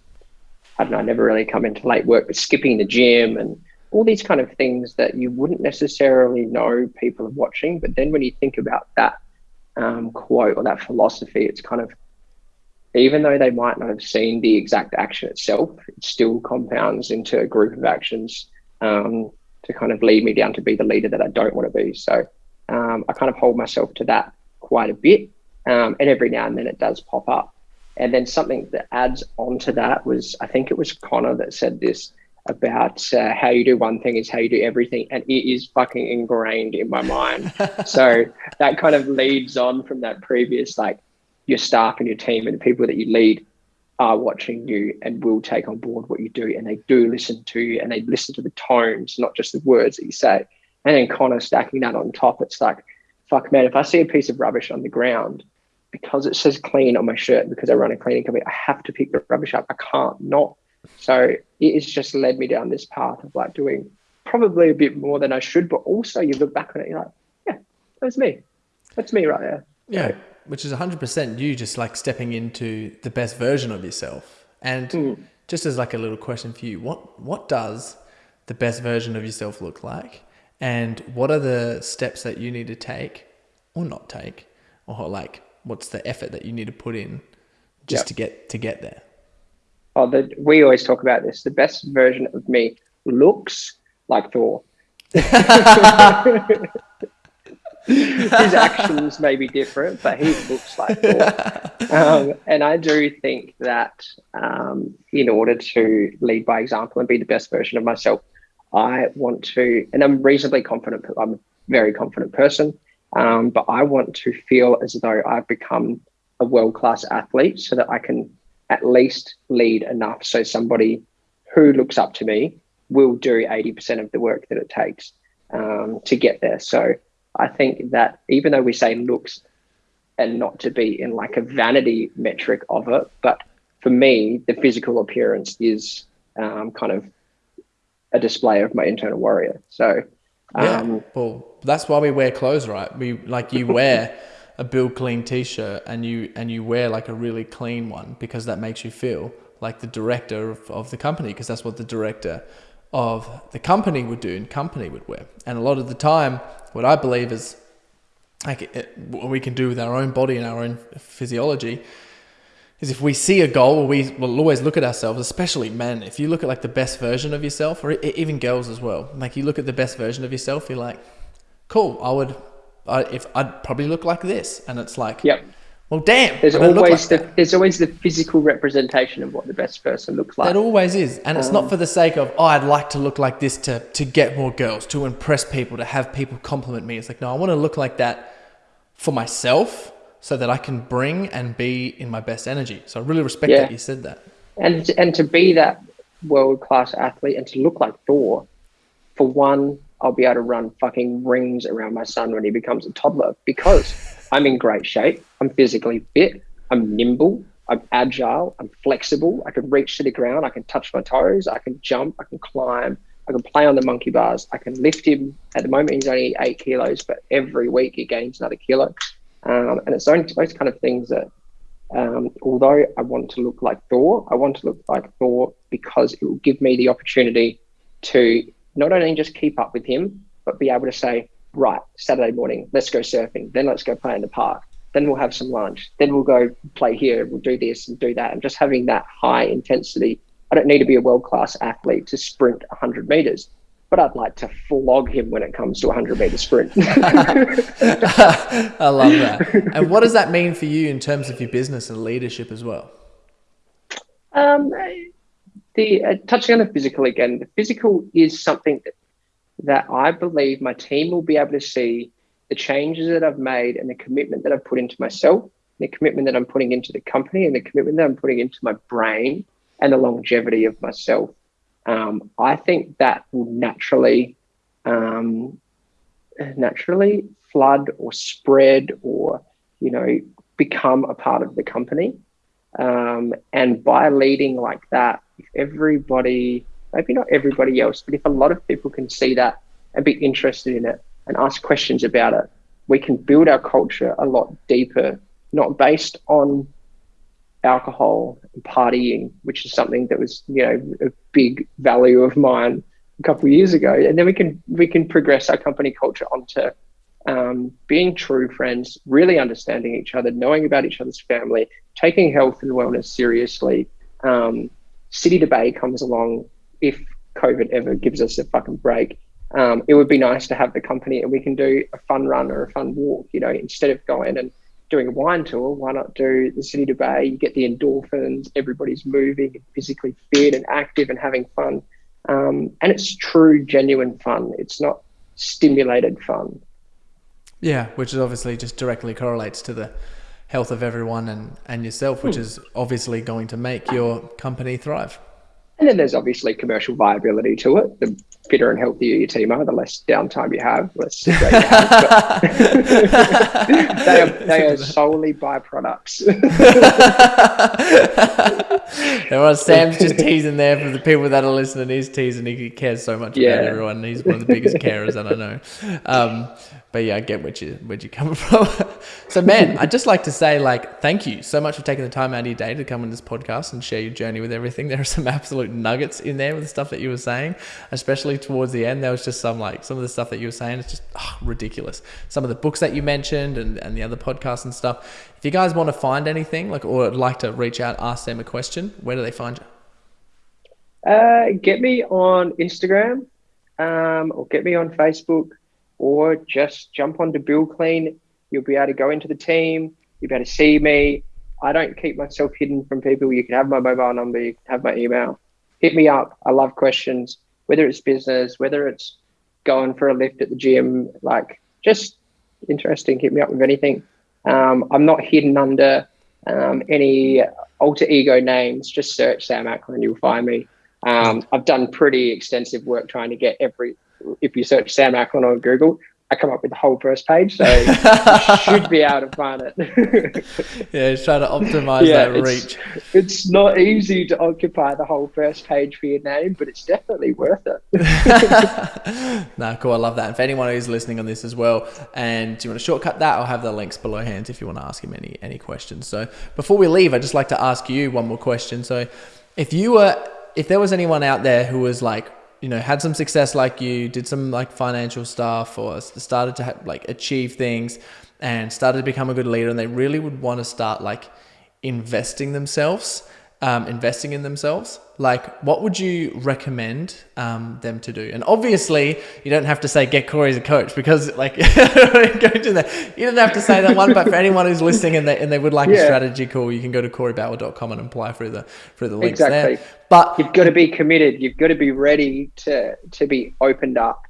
I don't know, I never really come into late work, but skipping the gym and all these kind of things that you wouldn't necessarily know people are watching. But then when you think about that um, quote or that philosophy, it's kind of, even though they might not have seen the exact action itself, it still compounds into a group of actions um, to kind of lead me down to be the leader that I don't want to be. So um, I kind of hold myself to that quite a bit. Um, and every now and then it does pop up. And then something that adds onto that was, I think it was Connor that said this about uh, how you do one thing is how you do everything, and it is fucking ingrained in my mind. so that kind of leads on from that previous, like your staff and your team and the people that you lead are watching you and will take on board what you do, and they do listen to you and they listen to the tones, not just the words that you say. And then Connor stacking that on top, it's like, fuck man, if I see a piece of rubbish on the ground, because it says clean on my shirt, because I run a cleaning company, I have to pick the rubbish up. I can't not. So it has just led me down this path of like doing probably a bit more than I should, but also you look back on it, you're like, yeah, that's me. That's me right there. Yeah, which is 100% you just like stepping into the best version of yourself. And mm. just as like a little question for you, what what does the best version of yourself look like? And what are the steps that you need to take or not take? Or like what's the effort that you need to put in just yep. to get to get there? oh, the, we always talk about this. The best version of me looks like Thor. His actions may be different, but he looks like Thor. Um, and I do think that um, in order to lead by example and be the best version of myself, I want to, and I'm reasonably confident. I'm a very confident person, um, but I want to feel as though I've become a world class athlete so that I can at least lead enough so somebody who looks up to me will do 80% of the work that it takes um, to get there. So I think that even though we say looks and not to be in like a vanity metric of it, but for me, the physical appearance is um, kind of a display of my internal warrior. So, um, yeah, well, that's why we wear clothes, right? We like you wear a Build Clean t-shirt and you and you wear like a really clean one because that makes you feel like the director of, of the company because that's what the director of the company would do and company would wear. And a lot of the time, what I believe is like it, what we can do with our own body and our own physiology is if we see a goal, we will always look at ourselves, especially men. If you look at like the best version of yourself, or even girls as well, like you look at the best version of yourself, you're like, cool, I would I, if I'd probably look like this, and it's like, yep. Well, damn. There's always like the that. there's always the physical representation of what the best person looks like. That always is, and it's um, not for the sake of oh, I'd like to look like this to to get more girls, to impress people, to have people compliment me. It's like no, I want to look like that for myself, so that I can bring and be in my best energy. So I really respect yeah. that you said that. And and to be that world class athlete and to look like Thor, for one, I'll be able to run fucking rings around my son when he becomes a toddler because I'm in great shape. I'm physically fit. I'm nimble. I'm agile. I'm flexible. I can reach to the ground. I can touch my toes. I can jump. I can climb. I can play on the monkey bars. I can lift him. At the moment, he's only eight kilos, but every week he gains another kilo. Um, and it's those, those kind of things that, um, although I want to look like Thor, I want to look like Thor because it will give me the opportunity to not only just keep up with him, but be able to say, right, Saturday morning, let's go surfing. Then let's go play in the park. Then we'll have some lunch. Then we'll go play here. We'll do this and do that. And just having that high intensity. I don't need to be a world class athlete to sprint 100 meters, but I'd like to flog him when it comes to a 100 meter sprint. I love that. And what does that mean for you in terms of your business and leadership as well? Um, the uh, touching on the physical again, the physical is something that, that I believe my team will be able to see the changes that I've made and the commitment that I've put into myself, the commitment that I'm putting into the company, and the commitment that I'm putting into my brain and the longevity of myself. Um, I think that will naturally, um, naturally flood or spread or you know become a part of the company. Um, and by leading like that, if everybody, maybe not everybody else, but if a lot of people can see that and be interested in it and ask questions about it, we can build our culture a lot deeper, not based on alcohol and partying, which is something that was, you know, a big value of mine a couple of years ago. And then we can we can progress our company culture onto um, being true friends, really understanding each other, knowing about each other's family, taking health and wellness seriously. Um, City to Bay comes along if COVID ever gives us a fucking break. Um, it would be nice to have the company and we can do a fun run or a fun walk, you know, instead of going and doing a wine tour, why not do the City to Bay? You get the endorphins, everybody's moving physically fit and active and having fun. Um, and it's true, genuine fun. It's not stimulated fun. Yeah, which is obviously just directly correlates to the health of everyone and, and yourself, which hmm. is obviously going to make your company thrive. And then there's obviously commercial viability to it. The fitter and healthier your team are, the less downtime you have, less you have. they are, they are solely byproducts. Everyone, Sam's just teasing there for the people that are listening. He's teasing. He cares so much yeah. about everyone. He's one of the biggest carers that I know. Um, but yeah, I get where you where you coming from. so man, I'd just like to say like thank you so much for taking the time out of your day to come on this podcast and share your journey with everything. There are some absolute nuggets in there with the stuff that you were saying, especially towards the end. There was just some like some of the stuff that you were saying is just oh, ridiculous. Some of the books that you mentioned and, and the other podcasts and stuff. If you guys want to find anything like or like to reach out, ask them a question, where do they find you? Uh, get me on Instagram um, or get me on Facebook or just jump onto Build Clean. You'll be able to go into the team. You'll be able to see me. I don't keep myself hidden from people. You can have my mobile number. You can have my email. Hit me up. I love questions, whether it's business, whether it's going for a lift at the gym, like just interesting. Hit me up with anything. Um, I'm not hidden under um, any alter ego names. Just search Sam Ackland, you'll find me. Um, I've done pretty extensive work trying to get every if you search Sam Ackland on Google, I come up with the whole first page, so you should be able to find it. yeah, trying to optimize yeah, that reach. It's not easy to occupy the whole first page for your name, but it's definitely worth it. nah, cool. I love that. And for anyone who's listening on this as well, and do you want to shortcut that, I'll have the links below hands if you want to ask him any any questions. So before we leave, I'd just like to ask you one more question. So if you were, if there was anyone out there who was like you know had some success like you did some like financial stuff or started to like achieve things and started to become a good leader and they really would want to start like investing themselves um, investing in themselves like what would you recommend um, them to do? And obviously you don't have to say get corey as a coach because like go to that. You don't have to say that one but for anyone who's listening and they, and they would like yeah. a strategy call you can go to coreybower.com and apply through the through the links exactly. there but you've got to be committed. You've got to be ready to to be opened up.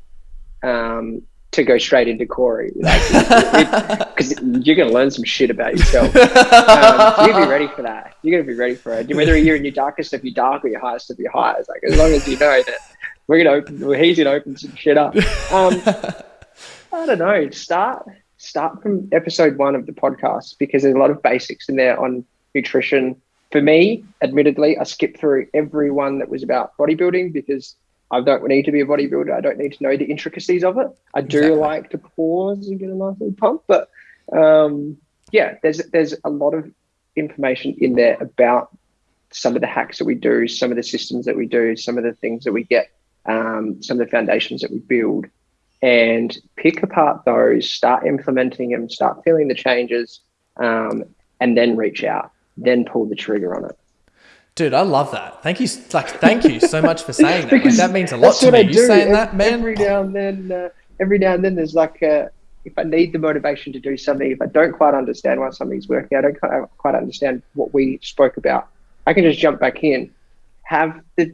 Um, to go straight into Corey, because like, you're going to learn some shit about yourself. Um, so you be ready for that. You're going to be ready for it. Whether you're in your darkest of your dark or your highest of your highs, like as long as you know that we're gonna open. Well, he's gonna open some shit up. Um, I don't know. Start start from episode one of the podcast because there's a lot of basics in there on nutrition. For me, admittedly, I skipped through every one that was about bodybuilding because I don't need to be a bodybuilder. I don't need to know the intricacies of it. I do exactly. like to pause and get a nice little pump, but um, yeah, there's there's a lot of information in there about some of the hacks that we do, some of the systems that we do, some of the things that we get, um, some of the foundations that we build, and pick apart those, start implementing them, start feeling the changes, um, and then reach out, then pull the trigger on it. Dude, I love that. Thank you, like, thank you so much for saying that. Like, that means a lot to me. You saying that, man? Every now and then, uh, every now and then, there's like, if I need the motivation to do something, if I don't quite understand why something's working, I don't quite understand what we spoke about. I can just jump back in, have the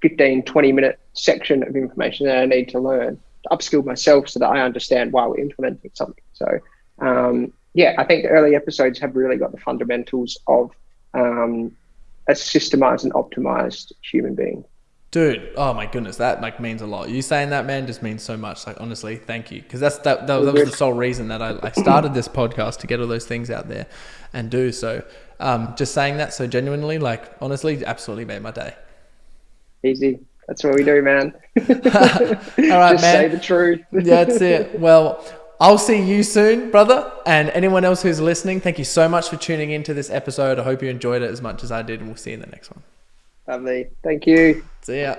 15, 20 minute section of information that I need to learn, to upskill myself so that I understand why we're implementing something. So, um, yeah, I think the early episodes have really got the fundamentals of um, a systemized and optimized human being. Dude, oh my goodness, that like means a lot. You saying that, man, just means so much. Like honestly, thank you, because that's that, that, that, was the sole reason that I, I started this podcast to get all those things out there and do so. Um, just saying that so genuinely, like honestly, absolutely made my day. Easy. That's what we do, man. all right, just man. Say the truth. yeah, that's it. Well, I'll see you soon, brother. And anyone else who's listening, thank you so much for tuning into this episode. I hope you enjoyed it as much as I did, and we'll see you in the next one. Lovely. Thank you. See ya.